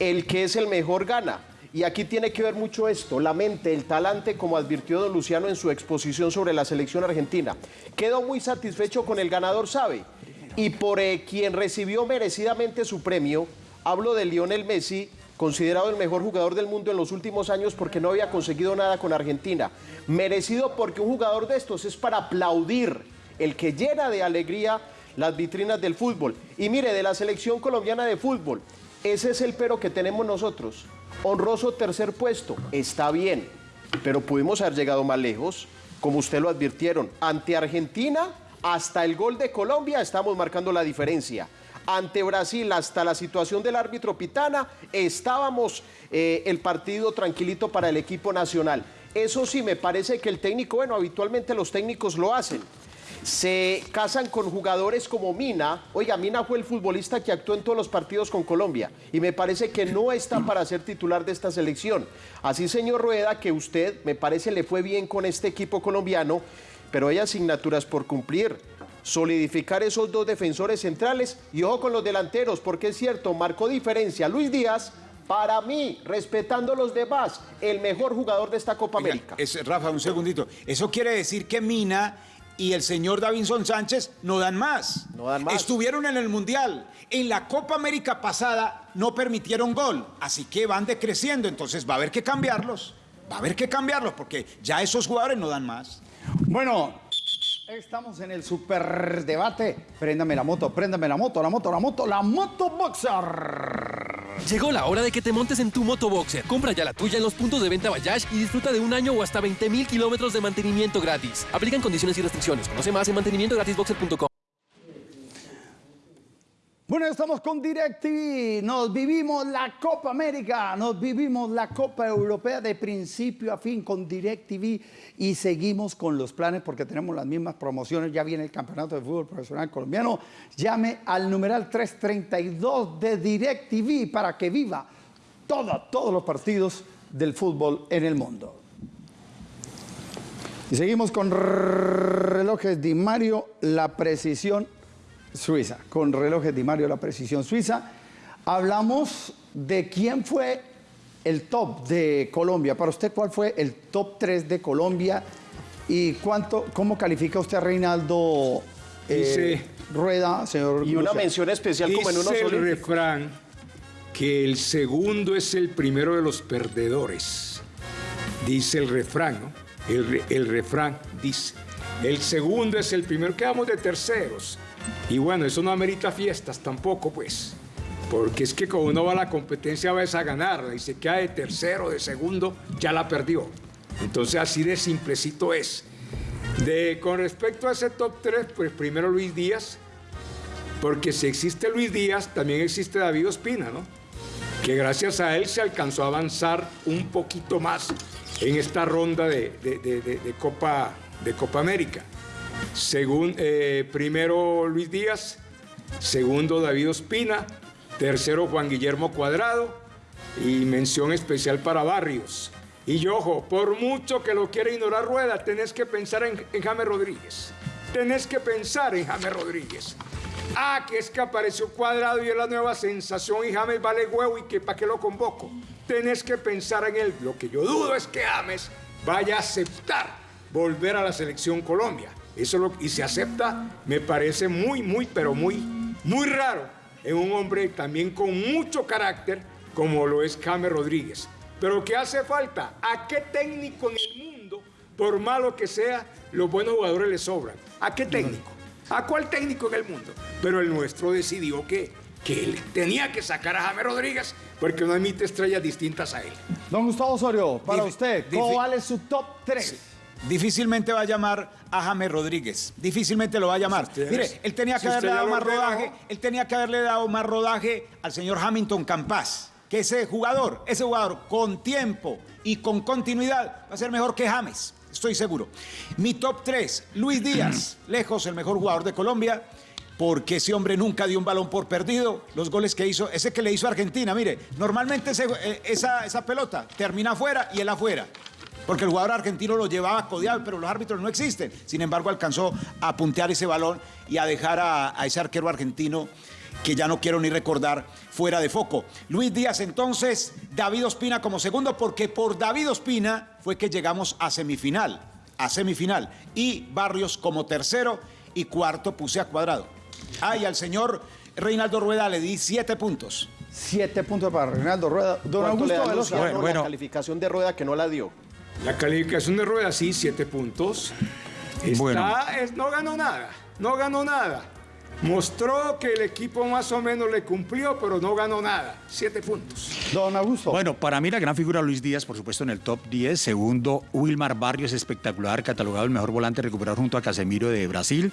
S3: el que es el mejor gana. Y aquí tiene que ver mucho esto, la mente, el talante, como advirtió don Luciano en su exposición sobre la selección argentina. Quedó muy satisfecho con el ganador, ¿sabe? Y por eh, quien recibió merecidamente su premio, hablo de Lionel Messi, considerado el mejor jugador del mundo en los últimos años porque no había conseguido nada con Argentina. Merecido porque un jugador de estos es para aplaudir, el que llena de alegría las vitrinas del fútbol. Y mire, de la selección colombiana de fútbol, ese es el pero que tenemos nosotros. Honroso tercer puesto, está bien, pero pudimos haber llegado más lejos, como usted lo advirtieron. Ante Argentina, hasta el gol de Colombia estamos marcando la diferencia. Ante Brasil, hasta la situación del árbitro Pitana, estábamos eh, el partido tranquilito para el equipo nacional. Eso sí, me parece que el técnico, bueno, habitualmente los técnicos lo hacen se casan con jugadores como Mina. Oiga, Mina fue el futbolista que actuó en todos los partidos con Colombia y me parece que no está para ser titular de esta selección. Así, señor Rueda, que usted me parece le fue bien con este equipo colombiano, pero hay asignaturas por cumplir. Solidificar esos dos defensores centrales y ojo con los delanteros, porque es cierto, marcó diferencia Luis Díaz para mí, respetando los demás, el mejor jugador de esta Copa América.
S4: Es, Rafa, un segundito. Eso quiere decir que Mina y el señor Davinson Sánchez no dan más.
S3: No dan más.
S4: Estuvieron en el Mundial. En la Copa América pasada no permitieron gol, así que van decreciendo, entonces va a haber que cambiarlos. Va a haber que cambiarlos porque ya esos jugadores no dan más.
S2: Bueno, estamos en el super debate. Préndame la moto, préndame la moto, la moto, la moto, la moto boxer.
S5: Llegó la hora de que te montes en tu motoboxer. Compra ya la tuya en los puntos de venta Bayash y disfruta de un año o hasta 20 mil kilómetros de mantenimiento gratis. Aplican condiciones y restricciones. Conoce más en mantenimientogratisboxer.com.
S2: Bueno, estamos con DirecTV. Nos vivimos la Copa América, nos vivimos la Copa Europea de principio a fin con DirecTV y seguimos con los planes porque tenemos las mismas promociones. Ya viene el Campeonato de Fútbol Profesional Colombiano. Llame al numeral 332 de DirecTV para que viva todo, todos los partidos del fútbol en el mundo. Y seguimos con relojes Di Mario, la precisión Suiza, con relojes Di Mario La Precisión Suiza. Hablamos de quién fue el top de Colombia. Para usted, ¿cuál fue el top 3 de Colombia? ¿Y cuánto, cómo califica usted a Reinaldo eh,
S7: Dice-
S2: Rueda, señor?
S3: Y una mención especial como en unos
S7: Dice el
S3: olímpicos.
S7: refrán que el segundo es el primero de los perdedores. Dice el refrán, ¿no? El, el refrán dice, el segundo es el primero, quedamos de terceros. Y bueno, eso no amerita fiestas tampoco, pues. Porque es que cuando uno va a la competencia vas a ganarla y se queda de tercero, de segundo, ya la perdió. Entonces así de simplecito es. De, con respecto a ese top 3, pues primero Luis Díaz, porque si existe Luis Díaz, también existe David Ospina, ¿no? Que gracias a él se alcanzó a avanzar un poquito más en esta ronda de- de- de Copa, de Copa América. Según, eh, primero Luis Díaz, segundo David Ospina, tercero Juan Guillermo Cuadrado y mención especial para Barrios. Y ojo, por mucho que lo quiera ignorar Rueda, tenés que pensar en, en James Rodríguez. Tenés que pensar en James Rodríguez. Ah, que es que apareció Cuadrado y es la nueva sensación y James vale huevo y que para qué lo convoco. Tenés que pensar en él. Lo que yo dudo es que James vaya a aceptar volver a la selección Colombia. Eso lo, y se acepta, me parece muy, muy, pero muy, muy raro en un hombre también con mucho carácter como lo es James Rodríguez. Pero ¿qué hace falta? ¿A qué técnico en el mundo, por malo que sea, los buenos jugadores le sobran? ¿A qué técnico? ¿A cuál técnico en el mundo? Pero el nuestro decidió que, que él tenía que sacar a James Rodríguez porque no emite estrellas distintas a él.
S2: Don Gustavo Osorio, para usted, ¿cómo
S4: difi-
S2: vale su top 3?
S4: Difícilmente va a llamar a James Rodríguez. Difícilmente lo va a llamar.
S7: usted-
S4: Mire, él tenía que
S7: si
S4: haberle dado más rodaje. Él tenía que haberle dado más rodaje al señor Hamilton Campas. Que ese jugador, ese jugador con tiempo y con continuidad va a ser mejor que James. Estoy seguro. Mi top 3, Luis Díaz, (clears throat) lejos el mejor jugador de Colombia. Porque ese hombre nunca dio un balón por perdido. Los goles que hizo, ese que le hizo a Argentina, mire, normalmente ese- eh, esa, esa pelota termina afuera y él afuera. Porque el jugador argentino lo llevaba codeado, pero los árbitros no existen. Sin embargo, alcanzó a puntear ese balón y a dejar a, a ese arquero argentino que ya no quiero ni recordar, fuera de foco. Luis Díaz entonces, David Ospina como segundo, porque por David Ospina fue que llegamos a semifinal, a semifinal. Y Barrios como tercero y cuarto puse a Cuadrado. Ah, y al señor Reinaldo Rueda le di siete puntos.
S2: Siete puntos para Reinaldo Rueda. Don
S3: ¿Cuánto le
S2: Augusto
S3: da
S2: Velosa.
S3: Luciano
S8: Bueno,
S3: la
S8: bueno.
S3: calificación de rueda que no la dio?
S7: La calificación de rueda, sí, siete puntos. Está,
S8: Bueno.
S7: es- no ganó nada, no ganó nada. Mostró que el equipo más o menos le cumplió, pero no ganó nada. Siete puntos.
S2: Don Augusto.
S8: Bueno, para mí la gran figura Luis Díaz, por supuesto, en el top 10. Segundo, Wilmar Barrios, espectacular, catalogado el mejor volante recuperado junto a Casemiro de Brasil.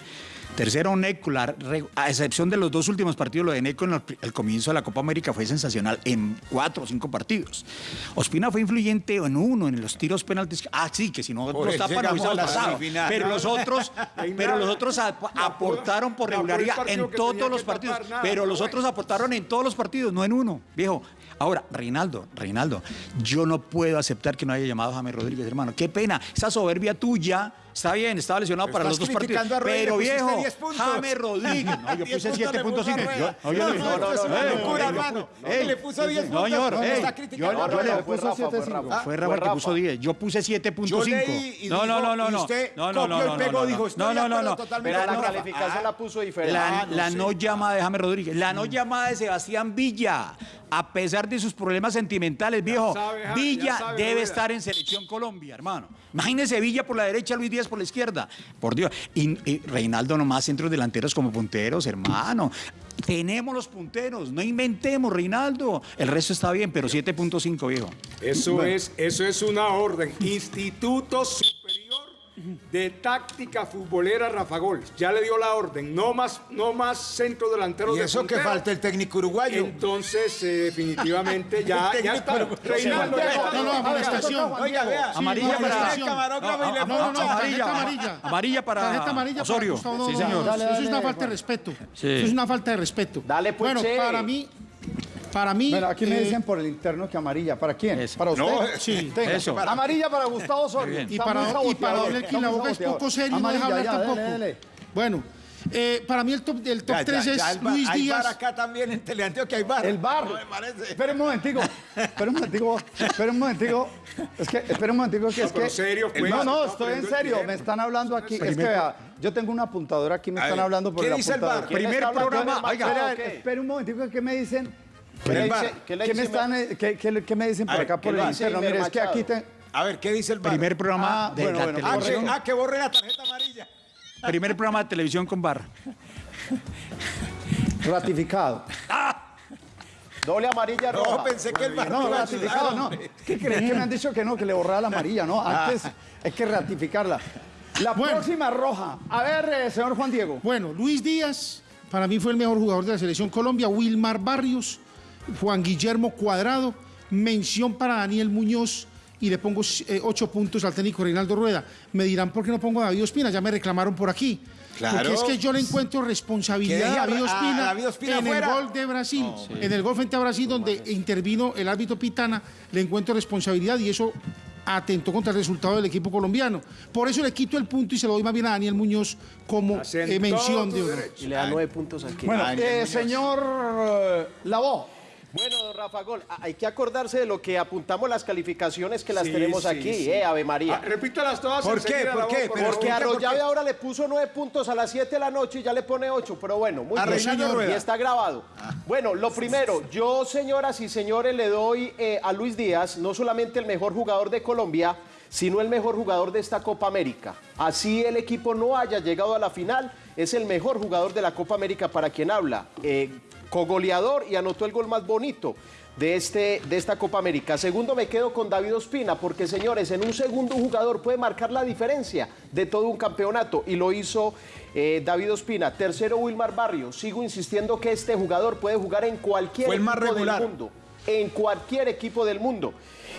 S8: Tercero, Neco, la a excepción de los dos últimos partidos, lo de Neco en el, comienzo de la Copa América fue sensacional en cuatro o cinco partidos. Ospina fue influyente en uno, en los tiros penaltis. Ah, sí, que si no
S4: eso
S8: tapan, no
S4: la
S8: pasado. Pero los otros, (laughs) pero los otros ap- aportaron por regularidad en todos los partidos. Pero los otros aportaron en todos los partidos, no en uno, viejo. Ahora, Reinaldo, Reinaldo, yo no puedo aceptar que no haya llamado a James Rodríguez, hermano. Qué pena. Esa soberbia tuya, está bien, estaba lesionado
S4: Pero
S8: para los dos partidos.
S4: a
S8: Pero viejo,
S4: 10 puntos.
S8: James Rodríguez. (laughs) No, yo
S4: 10
S8: puse
S4: puntos le puso a
S8: 7.5.
S4: Rueda.
S8: Yo- no, yo
S4: No,
S8: le-
S4: no, una
S8: Ey,
S4: locura, Le puso 10
S8: No,
S4: puntos,
S8: señor,
S4: no está
S8: yo,
S2: No, no,
S8: le
S2: no,
S8: puse
S2: fue Rafa,
S8: 7.5.
S2: fue Rafa.
S8: Fue Rafa el que puso 10. Yo puse 7.5.
S4: Yo leí y
S8: No, no,
S4: dijo-
S8: no, no,
S4: y
S8: no.
S4: usted
S8: No, no, no, no,
S4: pegó,
S8: no,
S4: dijo,
S8: no.
S4: estoy
S8: No, no, no, no.
S3: Pero la calificación
S4: Ah,
S3: la puso diferente.
S8: La,
S3: Ah, no
S8: la no llamada de James Rodríguez, la no llamada de Sebastián Villa, a pesar de sus problemas sentimentales, viejo, Villa debe estar en selección Colombia, hermano. Imagínese Villa por la derecha, Luis Díaz por la izquierda. Por Dios. Y, y Reinaldo nomás centros delanteros como punteros, hermano. Tenemos los punteros, no inventemos, Reinaldo. El resto está bien, pero 7.5, viejo.
S7: Eso, es, eso es una orden. Instituto Superior de Táctica Futbolera Rafa Gol. Ya le dio la orden. No más, no más centro delantero
S4: Y
S7: de
S4: eso que falta el técnico uruguayo.
S7: Entonces, eh, definitivamente, ya,
S4: El
S7: ya
S4: técnico
S7: está. Reinaldo.
S9: No, no, amonestación.
S4: Oiga, vea.
S8: Amarilla
S9: Sí,
S8: para-
S9: amonestación.
S4: camarógrafo y le
S8: No,
S9: No,
S8: Amarilla.
S9: tarjeta amarilla.
S8: Amarilla para
S9: Tarjeta amarilla para. Gustavo,
S8: Sí, señor.
S2: Dale,
S9: Eso es una falta de respeto.
S8: Sí.
S9: Eso es una falta de respeto.
S3: Dale, pues,
S9: Bueno,
S3: che.
S9: para mí, para mí.
S2: Bueno, aquí me
S9: eh,
S2: dicen por el interno que amarilla. ¿Para quién?
S8: Eso.
S2: ¿Para usted?
S4: No,
S9: sí.
S2: Tenga.
S8: Eso.
S2: Amarilla para Gustavo
S8: bien.
S9: Y para, y para Don Elkin,
S2: está
S9: la
S2: muy
S9: boca es poco serio, no deja hablar
S2: ya,
S9: tampoco.
S2: dele, dele.
S9: Bueno, eh, para mí el top, el top
S4: Ya,
S9: 3
S4: ya,
S9: es
S4: ya, el bar-
S9: Luis
S4: hay bar
S9: Díaz.
S4: acá también en Teleantioquia hay bar.
S2: El bar.
S4: No me parece.
S2: Espera un momentico. Espera un momentico. Espera un momentico. Es que, espera un momentico que es
S7: pero
S2: que.
S7: serio, pues,
S2: no, no, estoy en serio. Me están hablando aquí. Es que vea, yo tengo una apuntadora aquí, me están hablando por
S4: ¿qué dice el bar?
S3: ¿Quién
S8: Primer programa, oiga.
S2: Espera, espera un momentico que me dicen.
S3: ¿Qué le
S2: ¿Qué,
S3: dice- qué le
S2: qué me
S3: dice
S2: están, qué, qué- qué me dicen por
S4: ver,
S2: acá
S3: ¿qué
S2: por el interno? Mire, es que aquí te,
S4: A ver, ¿qué dice el bar?
S8: Primer programa
S2: Ah,
S8: de
S2: bueno,
S8: la
S2: bueno,
S4: Ah,
S8: televisión.
S4: que, ah, que borre la tarjeta amarilla.
S8: Primer programa de televisión con bar.
S2: ratificado.
S3: Doble amarilla roja.
S4: No, pensé que el bar
S2: No, ratificado,
S4: ayudar,
S2: no. ¿Qué crees que me han dicho que no, que le borrara la amarilla, no? Antes hay que ratificarla. La
S9: Bueno.
S2: próxima roja. A ver, eh, señor Juan Diego.
S9: Bueno, Luis Díaz, para mí fue el mejor jugador de la selección Colombia. Wilmar Barrios, Juan Guillermo Cuadrado, mención para Daniel Muñoz y le pongo eh, ocho puntos al técnico Reinaldo Rueda. Me dirán por qué no pongo a David Ospina, ya me reclamaron por aquí.
S4: Claro.
S9: Porque es que yo le encuentro responsabilidad a David Ospina,
S4: a David Ospina
S9: en
S4: fuera.
S9: el gol de Brasil. En el gol frente a Brasil, donde intervino el árbitro Pitana, le encuentro responsabilidad y eso atentó contra el resultado del equipo colombiano. Por eso le quito el punto y se lo doy más bien a Daniel Muñoz como eh, mención de honor.
S3: Y le da nueve puntos aquí.
S2: Bueno, eh, señor Lavó.
S3: Bueno, don Rafa Gol, a- hay que acordarse de lo que apuntamos las calificaciones que las
S7: Sí,
S3: tenemos
S7: sí,
S3: aquí,
S7: sí.
S3: ¿eh? Ave
S7: Ah,
S3: María.
S7: repítalas todas.
S4: ¿Por qué? ¿Por qué?
S7: voz,
S4: Pero
S7: favor.
S3: Porque
S4: ¿por qué?
S3: Arroyave ahora le puso nueve puntos a las 7 de la noche y ya le pone ocho, pero bueno, muy bien. Y está grabado. Bueno, lo primero, yo, señoras y señores, le doy eh, a Luis Díaz no solamente el mejor jugador de Colombia, sino el mejor jugador de esta Copa América. Así el equipo no haya llegado a la final, es el mejor jugador de la Copa América para quien habla. Eh, cogoleador y anotó el gol más bonito de, este, de esta Copa América. Segundo, me quedo con David Ospina, porque señores, en un segundo un jugador puede marcar la diferencia de todo un campeonato y lo hizo eh, David Ospina. Tercero, Wilmar Barrios. Sigo insistiendo que este jugador puede jugar en cualquier equipo
S4: regular.
S3: del mundo. En cualquier equipo del mundo.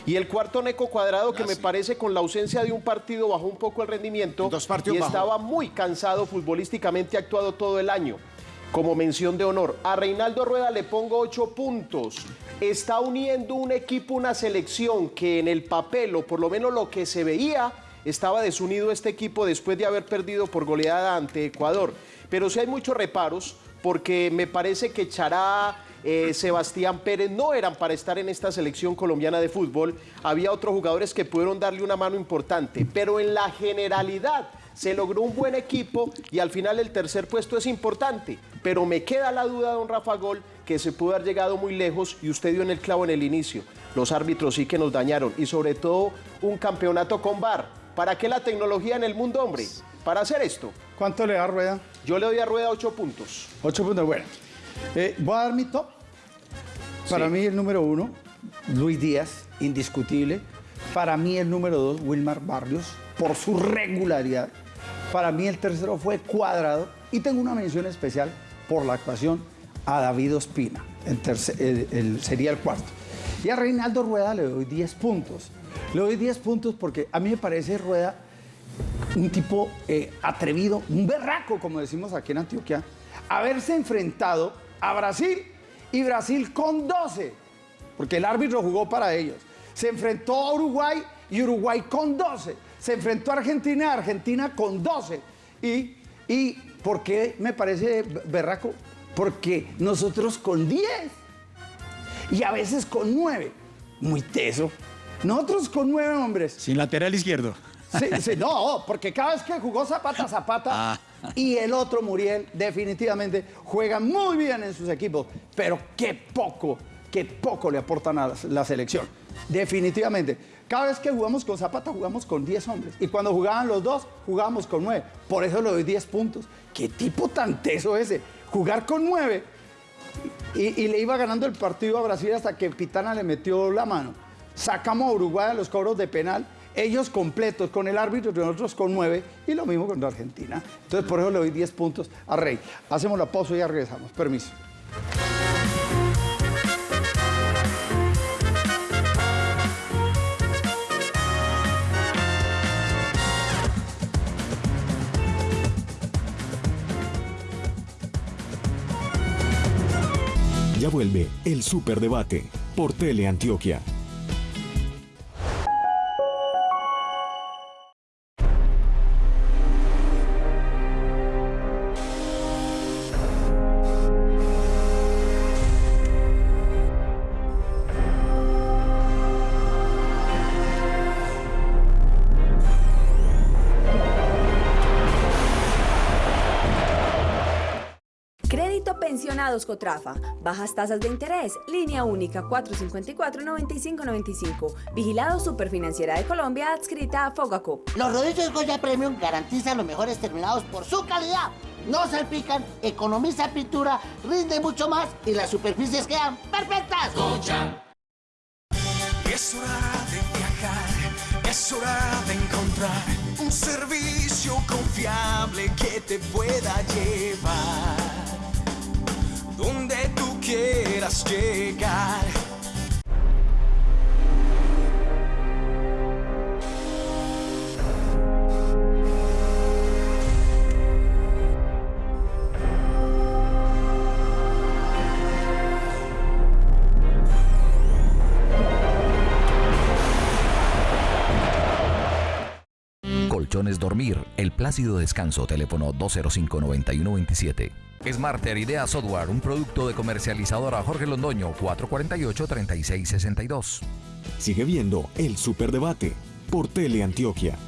S3: Y el cuarto Neco Cuadrado, que me parece con la ausencia de un partido bajó un poco el rendimiento.
S4: Dos partidos
S3: y
S4: bajó.
S3: estaba muy cansado futbolísticamente actuado todo el año. Como mención de honor, a Reinaldo Rueda le pongo ocho puntos. Está uniendo un equipo, una selección que en el papel, o por lo menos lo que se veía, estaba desunido este equipo después de haber perdido por goleada ante Ecuador. Pero sí hay muchos reparos, porque me parece que Chará, eh, Sebastián Pérez no eran para estar en esta selección colombiana de fútbol. Había otros jugadores que pudieron darle una mano importante, pero en la generalidad se logró un buen equipo y al final el tercer puesto es importante. Pero me queda la duda, don Rafa Gol, que se pudo haber llegado muy lejos y usted dio en el clavo en el inicio. Los árbitros sí que nos dañaron y sobre todo un campeonato con VAR. ¿Para qué la tecnología en el mundo, hombre? Para hacer esto.
S2: ¿Cuánto le da Rueda?
S3: Yo le doy a Rueda 8 puntos.
S2: 8 puntos, bueno. Eh, voy a dar mi top. Para mí el número uno, Luis Díaz, indiscutible. Para mí el número dos, Wilmar Barrios, por su regularidad. Para mí el tercero fue Cuadrado. Y tengo una mención especial por la actuación a David Ospina. El- sería el cuarto. Y a Reinaldo Rueda le doy 10 puntos. Le doy 10 puntos porque a mí me parece Rueda un tipo eh, atrevido, un berraco, como decimos aquí en Antioquia, haberse enfrentado a Brasil y Brasil con 12, porque el árbitro jugó para ellos. Se enfrentó a Uruguay y Uruguay con 12. Se enfrentó a Argentina Argentina con 12. Y, y ¿por qué me parece berraco? Porque nosotros con 10 y a veces con 9. Muy teso. Nosotros con 9 hombres.
S8: Sin lateral izquierdo.
S2: Sí, sí, no, porque cada vez que jugó Zapata, Zapata
S8: Ah.
S2: y el otro Muriel, definitivamente juegan muy bien en sus equipos, pero qué poco, qué poco le aportan a la selección. Definitivamente. Cada vez que jugamos con Zapata, jugamos con 10 hombres. Y cuando jugaban los dos, jugábamos con 9. Por eso le doy 10 puntos. ¿Qué tipo tan teso ese? Jugar con 9 y, le iba ganando el partido a Brasil hasta que Pitana le metió la mano. Sacamos a Uruguay a los cobros de penal, ellos completos con el árbitro nosotros con nueve, y lo mismo contra Argentina. Entonces, por eso le doy 10 puntos a Rey. Hacemos la pausa y ya regresamos. Permiso.
S10: Vuelve el Superdebate por Teleantioquia.
S11: Cotrafa. Bajas tasas de interés. Línea única 454-9595. Vigilado Superfinanciera de Colombia adscrita a Fogacop.
S12: Los rodillos Goya Premium garantizan los mejores terminados por su calidad. No salpican, economiza pintura, rinde mucho más y las superficies quedan perfectas.
S1: Es hora de viajar, es hora de encontrar un servicio confiable que te pueda llevar quieras llegar.
S13: Colchones Dormir, el plácido descanso, teléfono 205-9127. Smarter Idea Software, un producto de comercializadora Jorge Londoño, 448-3662.
S10: Sigue viendo el Superdebate por Teleantioquia.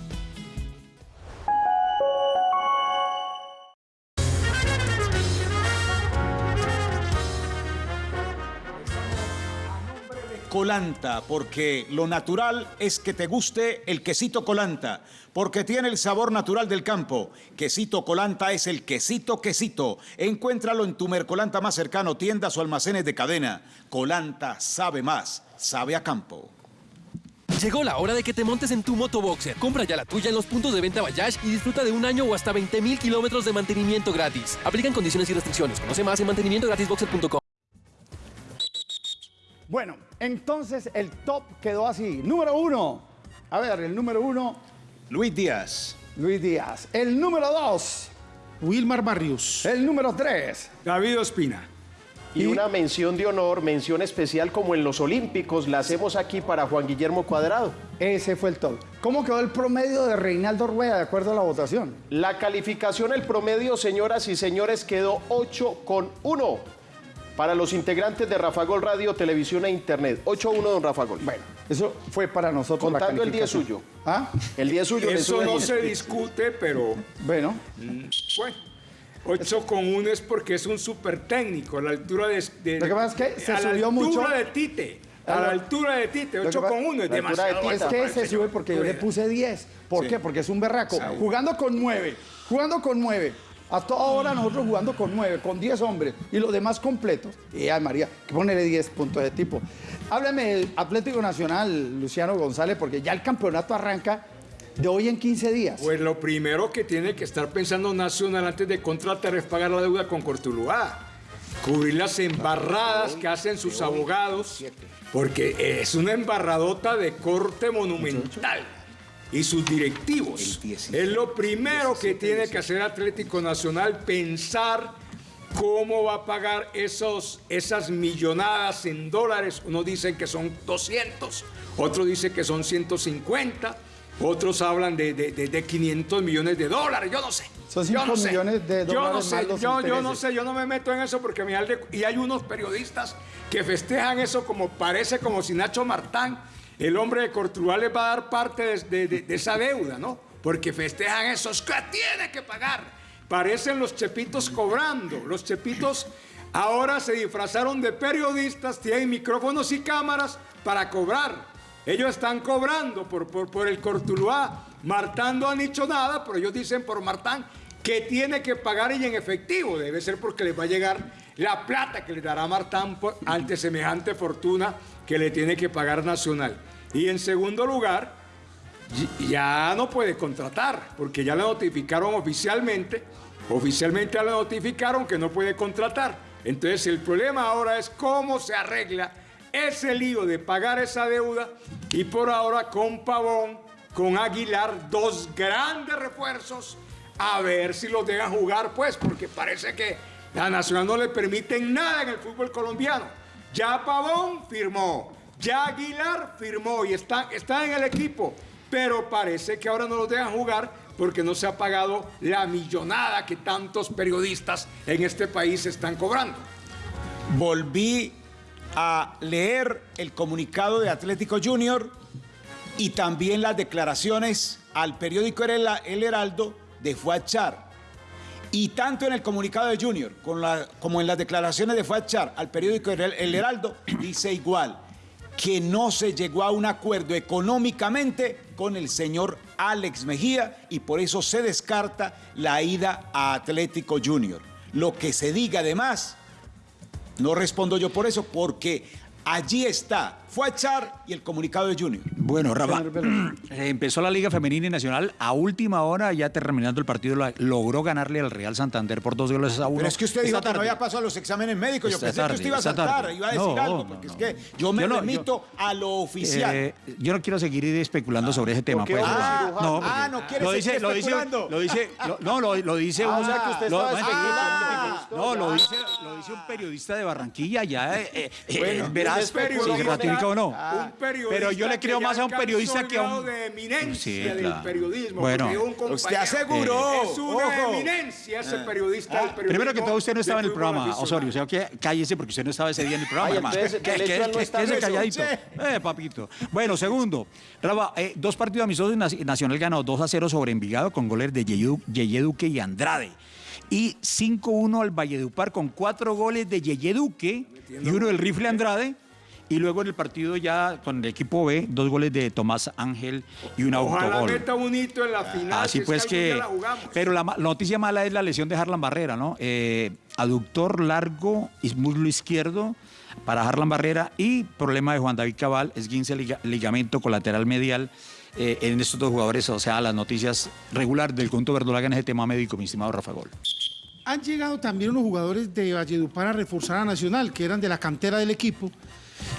S4: Colanta, porque lo natural es que te guste el quesito Colanta, porque tiene el sabor natural del campo. Quesito Colanta es el quesito quesito. Encuéntralo en tu Mercolanta más cercano, tiendas o almacenes de cadena. Colanta sabe más, sabe a campo.
S5: Llegó la hora de que te montes en tu motoboxer. Compra ya la tuya en los puntos de venta Bayash y disfruta de un año o hasta 20 mil kilómetros de mantenimiento gratis. Aplican condiciones y restricciones. Conoce más en mantenimientogratisboxer.com.
S2: Bueno, entonces el top quedó así. Número uno. A ver, el número uno,
S4: Luis Díaz.
S2: Luis Díaz. El número dos,
S9: Wilmar Barrios.
S2: el número tres,
S7: David Ospina.
S3: Y una mención de honor, mención especial como en los Olímpicos, la hacemos aquí para Juan Guillermo Cuadrado.
S2: ese fue el top. ¿Cómo quedó el promedio de Reinaldo Rueda de acuerdo a la votación?
S3: La calificación, el promedio, señoras y señores, quedó 8 con 1 para los integrantes de Rafa Gol Radio, Televisión e Internet. 8-1, don Rafa Gol.
S2: Bueno, eso fue para nosotros la
S3: Contando el día suyo.
S2: ¿Ah?
S3: El día suyo
S7: Eso no se discute, pero
S2: Bueno,
S7: bueno. 8 con 1 es porque es un súper técnico, a la altura de, de-
S2: Lo que pasa es que se
S7: a la
S2: subió
S7: altura
S2: mucho.
S7: de Tite. A la altura de Tite,
S2: Lo que
S7: 8
S2: pa-
S7: con 1 es
S3: la altura de
S7: demasiado.
S3: Tite.
S2: Es que se sube porque yo le puse 10. ¿Por
S7: Sí.
S2: qué? Porque es un berraco.
S7: Sí.
S2: Jugando con 9. Jugando con 9. A toda hora nosotros jugando con 9, con 10 hombres y los demás completos. Y ay María, que ponerle 10 puntos de tipo. Háblame del Atlético Nacional, Luciano González, porque ya el campeonato arranca de hoy en 15 días.
S7: Pues lo primero que tiene que estar pensando Nacional antes de contratar es pagar la deuda con Cortuluá. Cubrir las embarradas que hacen sus abogados, porque es una embarradota de corte monumental. Y sus directivos. Es lo primero que tiene que hacer Atlético Nacional, pensar cómo va a pagar esos, esas millonadas en dólares. Unos dicen que son 200, otros dicen que son 150, otros hablan de, de- de- de 500 millones de dólares, yo no sé.
S2: Son
S7: Yo
S2: 5
S7: no sé.
S2: millones de
S7: Yo no
S2: dólares
S7: sé,
S2: más los
S7: yo, yo no sé, yo no me meto en eso porque me y hay unos periodistas que festejan eso como parece como si Nacho Martán, el hombre de Cortuluá, les va a dar parte de, esa deuda, ¿no? Porque festejan eso, es que tiene que pagar. Parecen los chepitos cobrando. Los chepitos ahora se disfrazaron de periodistas, tienen micrófonos y cámaras para cobrar. Ellos están cobrando por, por, por el Cortuluá. Martán no han dicho nada, pero ellos dicen por Martán que tiene que pagar y en efectivo. Debe ser porque les va a llegar la plata que le dará Martán ante semejante fortuna que le tiene que pagar Nacional. Y en segundo lugar, ya no puede contratar, porque ya le notificaron oficialmente, oficialmente ya le notificaron que no puede contratar. Entonces el problema ahora es cómo se arregla ese lío de pagar esa deuda y por ahora con Pavón, con Aguilar, dos grandes refuerzos, a ver si los dejan jugar, pues, porque parece que la Nacional no le permiten nada en el fútbol colombiano. Ya Pavón firmó, ya Aguilar firmó y está, en el equipo, pero parece que ahora no los dejan jugar porque no se ha pagado la millonada que tantos periodistas en este país están cobrando.
S4: Volví a leer el comunicado de Atlético Junior y también las declaraciones al periódico El Heraldo de Fuachar. Y tanto en el comunicado de Junior como en las declaraciones de Fuachar al periódico El Heraldo dice igual que no se llegó a un acuerdo económicamente con el señor Alex Mejía y por eso se descarta la ida a Atlético Junior. Lo que se diga además no respondo yo por eso, porque allí está Fuachar y el comunicado de Junior.
S8: Bueno, Rafa, (clears throat) eh, empezó la Liga Femenina y Nacional. A última hora, ya terminando el partido, logró ganarle al Real Santander por dos goles a uno.
S4: Pero es que usted dijo que no había pasado los exámenes médicos. Yo pensé que
S8: tarde,
S4: usted iba a saltar, iba a decir
S8: No,
S4: algo,
S8: no,
S4: porque
S8: no.
S4: es que yo me
S8: Yo no,
S4: remito a lo oficial.
S8: Eh, yo no quiero seguir especulando sobre ese tema. pues.
S7: a
S4: Ah,
S8: no,
S4: ah, no quiere
S8: lo
S4: seguir
S8: dice, lo dice,
S4: especulando.
S8: lo dice, lo- no, lo, lo dice
S7: Ah,
S8: un,
S7: o sea, que usted
S8: lo-
S7: estaba especulando.
S8: no, lo dice, lo dice un periodista de Barranquilla, ya, eh, eh, eh,
S7: Bueno,
S8: verás
S7: un
S8: si
S7: periodista-
S8: o no.
S7: un periodista
S8: Pero yo le creo más a un periodista que a un
S7: de eminencia
S8: Sí,
S7: del
S8: claro.
S7: periodismo.
S8: Bueno.
S7: un
S4: Usted aseguró,
S7: Es una
S4: ojo.
S7: eminencia ese periodista del periodismo.
S8: Primero que todo, usted no estaba en el programa. Osorio. O sea, que cállese porque usted no estaba ese día en el programa,
S3: Ay,
S8: hermano.
S3: entonces,
S8: ¿Qué-
S3: de
S8: qué-
S3: hecho, él no
S8: qué-
S3: está
S8: quédese
S3: en eso.
S8: calladito. Eh, papito. Bueno, segundo. Rafa, eh, dos partidos amistosos. Nac- Nacional ganó 2 a 0 sobre Envigado con goles de Yeye Yeye Duque y Andrade. Y 5-1 al Valledupar con cuatro goles de Yeye Duque y uno del rifle Andrade. Y luego en el partido ya con el equipo B, dos goles de Tomás Ángel y un
S7: Ojalá
S8: autogol.
S7: meta un hito en la final.
S8: Así
S7: si
S8: pues que...
S7: día la jugamos.
S8: Pero la noticia mala es la lesión de Harlan Barrera, ¿no? Eh, aductor largo y muslo izquierdo para Harlan Barrera y problema de Juan David Cabal, esguince liga- ligamento colateral medial eh, en estos dos jugadores. O sea, las noticias regular del conjunto verdolaga en ese tema médico, mi estimado Rafa Gol.
S9: Han llegado también unos jugadores de Valledupar a reforzar a Nacional, que eran de la cantera del equipo.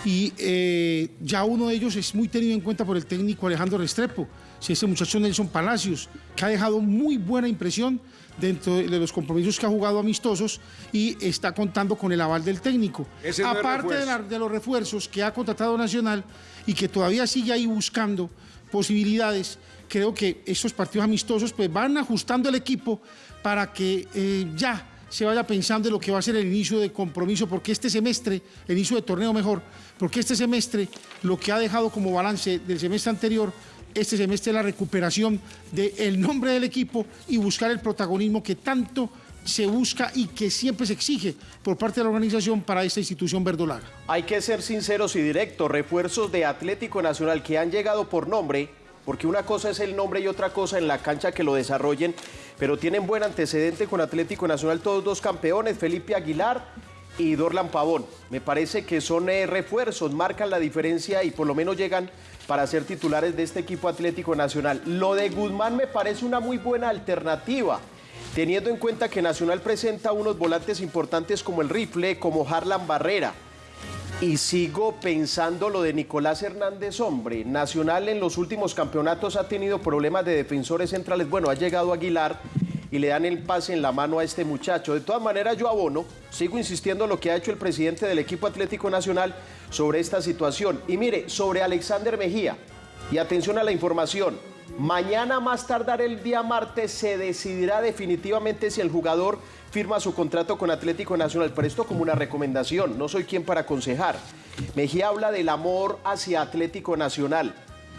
S9: Y eh, ya uno de ellos es muy tenido en cuenta por el técnico Alejandro Restrepo, si ese muchacho Nelson Palacios, que ha dejado muy buena impresión dentro de los compromisos que ha jugado amistosos y está contando con el aval del técnico.
S7: Ese no
S9: Aparte de,
S7: refuerzo.
S9: la- de los refuerzos que ha contratado Nacional y que todavía sigue ahí buscando posibilidades, creo que estos partidos amistosos pues van ajustando el equipo para que eh, ya se vaya pensando en lo que va a ser el inicio de compromiso, porque este semestre, el inicio de torneo mejor, porque este semestre lo que ha dejado como balance del semestre anterior, este semestre es la recuperación del nombre del equipo y buscar el protagonismo que tanto se busca y que siempre se exige por parte de la organización para esta institución verdolaga.
S3: Hay que ser sinceros y directos. Refuerzos de Atlético Nacional que han llegado por nombre, porque una cosa es el nombre y otra cosa en la cancha que lo desarrollen, pero tienen buen antecedente con Atlético Nacional, todos dos campeones, Felipe Aguilar y Dorlan Pavón. Me parece que son eh, refuerzos, marcan la diferencia y por lo menos llegan para ser titulares de este equipo Atlético Nacional. Lo de Guzmán me parece una muy buena alternativa teniendo en cuenta que Nacional presenta unos volantes importantes como el rifle, como Harlan Barrera. Y sigo pensando lo de Nicolás Hernández, hombre. Nacional en los últimos campeonatos ha tenido problemas de defensores centrales. Bueno, ha llegado Aguilar y le dan el pase en la mano a este muchacho. De todas maneras, yo abono, sigo insistiendo en lo que ha hecho el presidente del equipo Atlético Nacional sobre esta situación. Y mire, sobre Alexander Mejía, y atención a la información, Mañana más tardar el día martes se decidirá definitivamente si el jugador firma su contrato con Atlético Nacional. Pero esto como una recomendación, no soy quien para aconsejar. Mejía habla del amor hacia Atlético Nacional,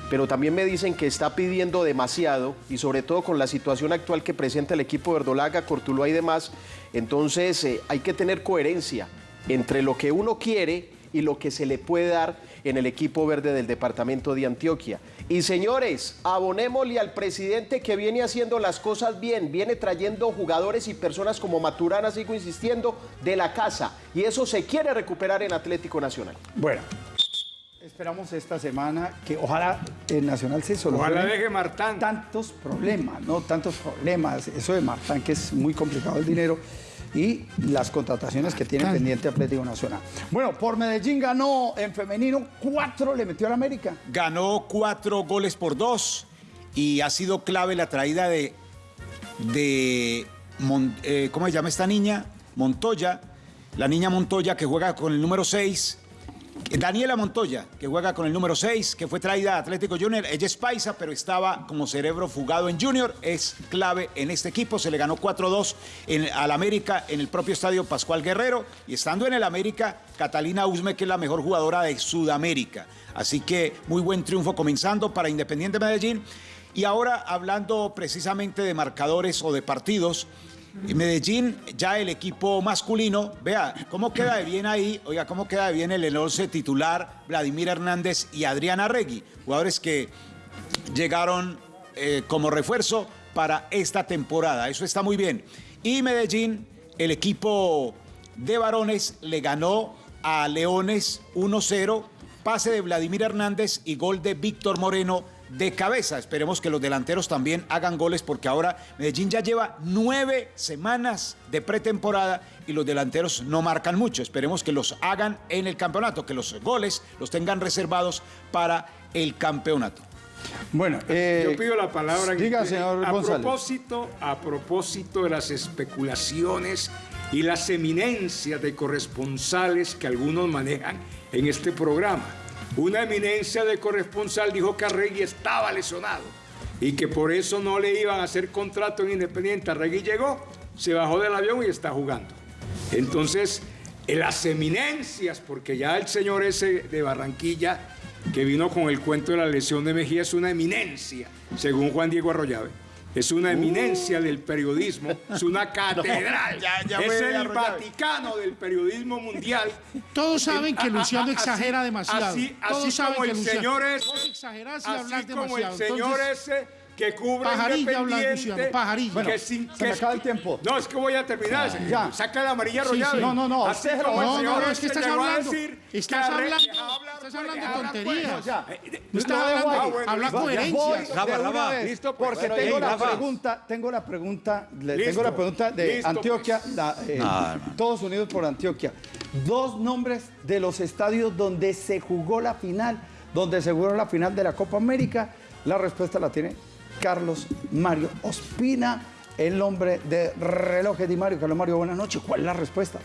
S3: pero también me dicen que está pidiendo demasiado y sobre todo con la situación actual que presenta el equipo Verdolaga, Cortuluá y demás. Entonces eh, hay que tener coherencia entre lo que uno quiere y lo que se le puede dar en el equipo verde del departamento de Antioquia. Y señores, abonémosle al presidente que viene haciendo las cosas bien, viene trayendo jugadores y personas como Maturana, sigo insistiendo, de la casa. Y eso se quiere recuperar en Atlético Nacional.
S2: Bueno, esperamos esta semana que ojalá el Nacional se solucione.
S7: Ojalá deje Martán.
S2: Tantos problemas, ¿no? Tantos problemas. Eso de Martán, que es muy complicado el dinero y las contrataciones que tiene pendiente Atlético Nacional. Bueno, por Medellín ganó en femenino, cuatro le metió al América.
S4: Ganó cuatro goles por dos y ha sido clave la traída de, de eh, ¿cómo se llama esta niña? Montoya, la niña Montoya que juega con el número 6 Daniela Montoya, que juega con el número 6, que fue traída a Atlético Junior. Ella es paisa, pero estaba como cerebro fugado en Junior. Es clave en este equipo. Se le ganó 4-2 al América en el propio estadio Pascual Guerrero. Y estando en el América, Catalina Usme, que es la mejor jugadora de Sudamérica. Así que muy buen triunfo comenzando para Independiente Medellín. Y ahora hablando precisamente de marcadores o de partidos. Medellín, ya el equipo masculino, vea cómo queda de bien ahí, oiga, cómo queda de bien el 11 titular, Vladimir Hernández y Adriana Regui, jugadores que llegaron eh, como refuerzo para esta temporada. Eso está muy bien. Y Medellín, el equipo de varones le ganó a Leones 1-0, pase de Vladimir Hernández y gol de Víctor Moreno de cabeza. Esperemos que los delanteros también hagan goles porque ahora Medellín ya lleva nueve semanas de pretemporada y los delanteros no marcan mucho. Esperemos que los hagan en el campeonato, que los goles los tengan reservados para el campeonato.
S2: Bueno,
S7: eh, yo pido la palabra.
S2: Diga, señor
S7: a
S2: González.
S7: propósito, a propósito de las especulaciones y las eminencias de corresponsales que algunos manejan en este programa. Una eminencia de corresponsal dijo que Arregui estaba lesionado y que por eso no le iban a hacer contrato en Independiente. Arregui llegó, se bajó del avión y está jugando. Entonces, en las eminencias, porque ya el señor ese de Barranquilla, que vino con el cuento de la lesión de Mejía, es una eminencia, según Juan Diego Arroyave. Es una eminencia del periodismo, es una (laughs) catedral. es el Vaticano del periodismo mundial.
S9: Todos saben que Luciano exagera demasiado.
S7: Así,
S9: Todos saben
S7: como
S9: que
S7: el
S9: Luciano-
S7: señor
S9: y
S7: así como
S9: demasiado.
S7: el señor
S9: Entonces,
S7: ese que cubre
S9: Pajarilla
S7: Independiente,
S9: Luciano, pajarilla.
S7: que
S9: Bueno,
S7: sin-
S2: se
S7: que
S2: me
S7: es-
S2: acaba el tiempo.
S7: No, es que voy a terminar.
S2: Ya.
S7: Saca la amarilla
S9: Sí,
S7: arrollada.
S9: sí.
S2: No, no, no,
S7: Así
S2: no,
S9: No, no, es que
S7: ese
S9: estás hablando,
S7: decir que
S9: estás hablando, estás
S7: pues,
S9: hablando
S7: pues.
S9: tonterías.
S2: Ya.
S9: No está
S2: Lo dejo
S9: hablando, habla
S2: una
S8: Rafa.
S2: vez,
S7: Listo, pues.
S2: porque
S7: Bueno,
S2: tengo la pregunta, tengo la pregunta, le
S7: Listo.
S2: tengo la pregunta de
S7: Listo,
S2: Antioquia, eh, todos unidos por Antioquia. Dos nombres de los estadios donde se jugó la final, donde se jugó la final de la Copa América. La respuesta la tiene Carlos Mario Ospina, el nombre de relojes Di Mario. Carlos Mario, buenas noches. ¿Cuál es la respuesta?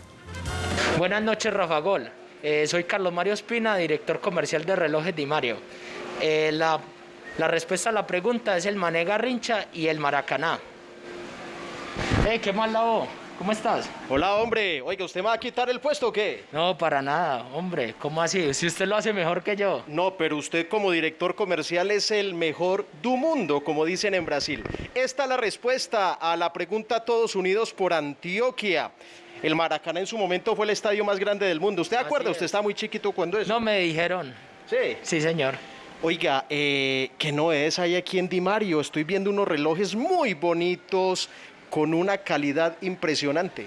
S14: Buenas noches, Rafa Gol. Eh, soy Carlos Mario Espina, director comercial de Relojes Di Mario. Eh, la, la respuesta a la pregunta es el Mané Garrincha y el Maracaná. Eh, ¿Qué más la voz? ¿Cómo estás?
S3: Hola, hombre. Oiga, ¿usted me va a quitar el puesto o qué?
S14: No, para nada, hombre. ¿Cómo así? Si usted lo hace mejor que yo.
S3: No, pero usted como director comercial es el mejor do mundo, como dicen en Brasil. Esta es la respuesta a la pregunta Todos Unidos por Antioquia. El Maracaná en su momento fue el estadio más grande del mundo. ¿Usted acuerda? Usted está muy chiquito cuando eso.
S14: No me dijeron.
S3: Sí.
S14: Sí, señor.
S3: Oiga, eh, ¿qué no es hay aquí en Di Mario? Estoy viendo unos relojes muy bonitos, con una calidad impresionante.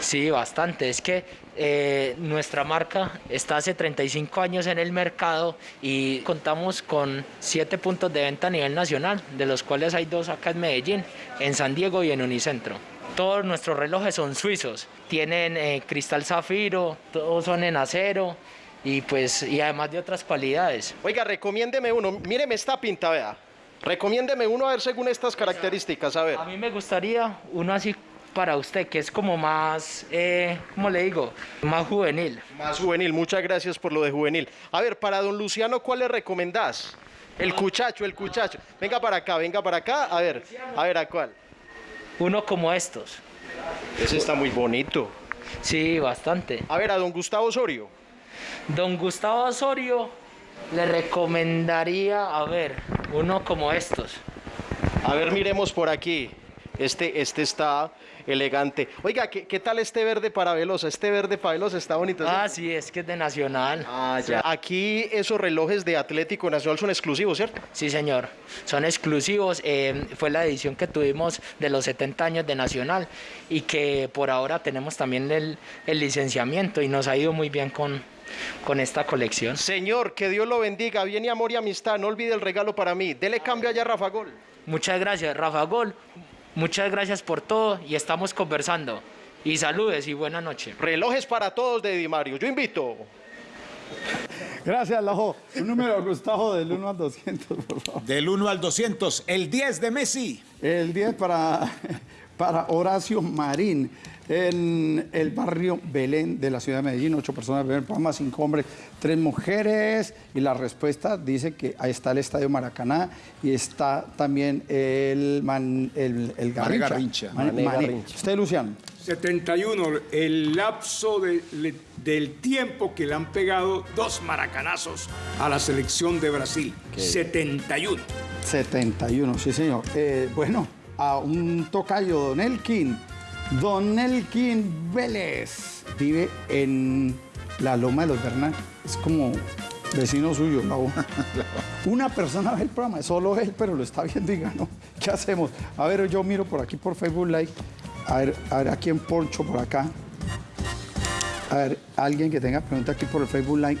S14: Sí, bastante. Es que eh, nuestra marca está hace 35 años en el mercado y contamos con siete puntos de venta a nivel nacional, de los cuales hay dos acá en Medellín, en San Diego y en Unicentro. Todos nuestros relojes son suizos, tienen eh, cristal zafiro, todos son en acero y pues y además de otras cualidades.
S3: Oiga, recomiéndeme uno. Míreme esta pinta, vea. Recomiéndeme uno a ver según estas características, a ver.
S14: A mí me gustaría uno así para usted, que es como más, eh, ¿cómo le digo? Más juvenil.
S3: Más juvenil, muchas gracias por lo de juvenil. A ver, para don Luciano, ¿cuál le recomendás? El cuchacho, el cuchacho. Venga para acá, venga para acá. A ver, a ver, ¿a cuál?
S14: Uno como estos.
S3: Ese está muy bonito.
S14: Sí, bastante.
S3: A ver, a don Gustavo Osorio.
S14: Don Gustavo Osorio le recomendaría, a ver, uno como estos.
S3: A ver, miremos por aquí. Este, este está elegante. Oiga, ¿qué, qué tal este verde para Velosa? Este verde para Velosa está bonito.
S14: Ah, sí, es que es de Nacional.
S3: Ah, ya. Aquí esos relojes de Atlético Nacional son exclusivos, ¿cierto?
S14: Sí, señor. Son exclusivos. Eh, fue la edición que tuvimos de los 70 años de Nacional y que por ahora tenemos también el, el licenciamiento y nos ha ido muy bien con, con esta colección.
S3: Señor, que Dios lo bendiga. Viene amor y amistad. No olvide el regalo para mí. Dele cambio allá a Rafa Gol.
S14: Muchas gracias, Rafa Gol. Muchas gracias por todo y estamos conversando. Y saludes y buena noche.
S3: Relojes para todos de Di Mario. Yo invito.
S2: Gracias, Lajo. Un número, Gustavo, del 1 al 200, por favor.
S4: Del 1 al 200, el 10 de Messi.
S2: El 10 para, para Horacio Marín, en el barrio Belén de la ciudad de Medellín. Ocho personas beben Palma, cinco hombres, tres mujeres. Y la respuesta dice que ahí está el Estadio Maracaná y está también el, man- el, el Garrincha.
S4: Garrincha.
S2: Mané.
S3: Garrincha.
S2: Usted, Luciano.
S7: 71, el lapso de- le- del tiempo que le han pegado dos maracanazos a la selección de Brasil. 71.
S2: 71, sí, señor. Eh, bueno, a un tocayo, Don Elkin. Don Elkin Vélez vive en la Loma de los Bernal. Es como vecino suyo, boca. (laughs) Una persona ve el programa, solo él, pero lo está viendo y ganó. (laughs) ¿Qué hacemos? A ver, yo miro por aquí por Facebook Live. A ver, a ver, aquí en Poncho, por acá. A ver, alguien que tenga pregunta aquí por el Facebook Live.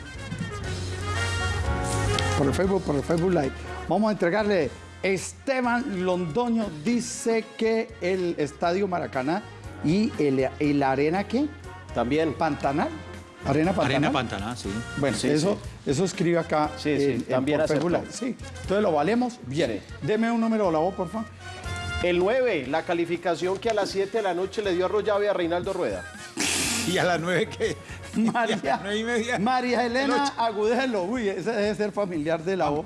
S2: Por el Facebook, por el Facebook Live. Vamos a entregarle. Esteban Londoño dice que el Estadio Maracaná y el, la arena qué?
S3: También.
S2: Pantanal. Arena Pantanal.
S8: Arena Pantaná, sí.
S2: Bueno,
S3: Sí,
S2: eso, eso escribe acá.
S3: Sí, sí,
S2: en- en
S3: también.
S2: Live. Sí. Entonces lo valemos. Bien. Deme un número de la voz, por favor.
S3: El 9, la calificación que a las 7 de la noche le dio Arroyave a Reinaldo Rueda. (laughs)
S4: Y a las 9 que... (laughs)
S2: María,
S4: nueve y media.
S2: María
S4: El
S2: Elena. Agudelo, uy, ese debe ser familiar de la O.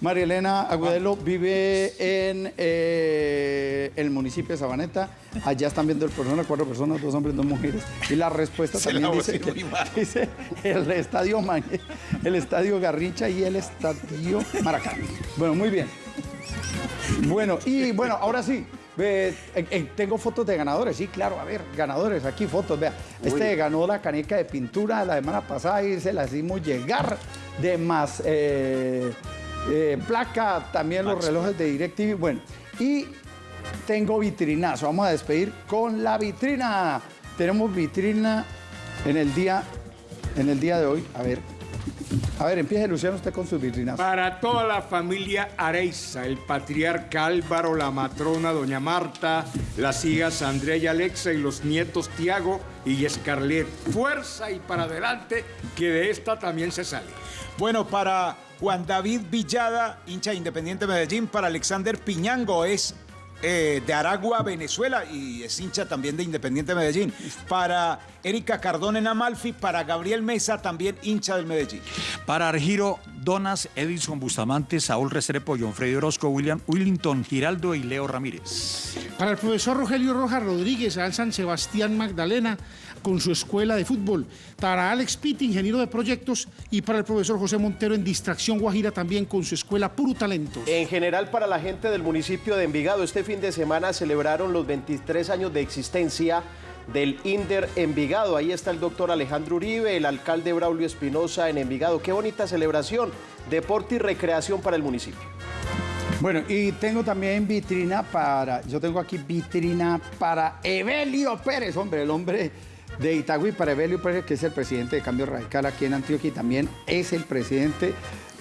S2: María Elena Agudelo vive en eh, el municipio de Sabaneta. Allá están viendo el programa, cuatro personas, dos hombres, dos mujeres. Y la respuesta
S4: Se
S2: también
S4: la
S2: dice,
S4: mal.
S2: dice el estadio Mañe, el estadio Garrincha y el estadio Maracán. Bueno, muy bien. Bueno, y bueno, ahora sí. eh, eh, tengo fotos de ganadores, sí, claro, a ver, ganadores, aquí fotos, vea. Este ganó la caneca de pintura la semana pasada y se la hicimos llegar de más eh, placa, también los relojes de DirecTV. Bueno, y tengo vitrinazo, vamos a despedir con la vitrina. Tenemos vitrina en el día, en el día de hoy, a ver. A ver, empiece Luciano usted con sus vitrinas.
S7: Para toda la familia Areiza, el patriarca Álvaro, la matrona Doña Marta, las hijas Andrea y Alexa y los nietos Tiago y Escarlet. Fuerza y para adelante, que de esta también se sale.
S4: Bueno, para Juan David Villada, hincha de Independiente Medellín, para Alexander Piñango es eh, de Aragua, Venezuela, y es hincha también de Independiente Medellín. Para Erika Cardón en Amalfi, para Gabriel Mesa, también hincha del Medellín.
S8: Para Argiro, Donas, Edison Bustamante, Saúl Restrepo, John Freddy Orozco, William Willington Giraldo y Leo Ramírez.
S9: Para el profesor Rogelio Rojas Rodríguez, al San Sebastián Magdalena, con su escuela de fútbol. Para Alex Pitt, ingeniero de proyectos. Y para el profesor José Montero en Distracción Guajira, también con su escuela Puro Talento.
S3: En general, para la gente del municipio de Envigado, este fin de semana celebraron los 23 años de existencia del INDER Envigado. Ahí está el doctor Alejandro Uribe, el alcalde Braulio Espinosa en Envigado. Qué bonita celebración, deporte y recreación para el municipio.
S2: Bueno, y tengo también vitrina para, yo tengo aquí vitrina para Evelio Pérez, hombre, el hombre de Itagüí, para Evelio Pérez, que es el presidente de Cambio Radical aquí en Antioquia y también es el presidente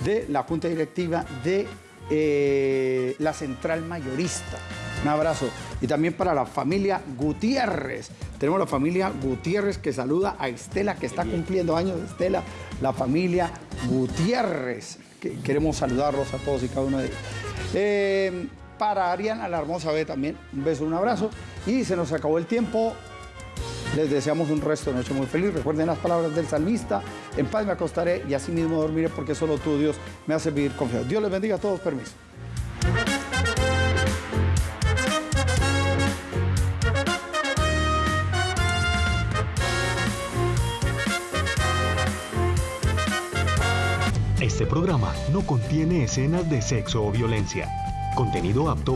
S2: de la Junta Directiva de eh, la Central Mayorista. Un abrazo. Y también para la familia Gutiérrez. Tenemos la familia Gutiérrez que saluda a Estela, que está cumpliendo años Estela. La familia Gutiérrez. Que queremos saludarlos a todos y cada uno de ellos. Eh, para Ariana, la hermosa B también, un beso, un abrazo. Y se nos acabó el tiempo. Les deseamos un resto de noche muy feliz. Recuerden las palabras del salmista. En paz me acostaré y así mismo dormiré porque solo tú, Dios, me hace vivir confiado. Dios les bendiga a todos. Permiso.
S15: Este programa no contiene escenas de sexo o violencia. Contenido apto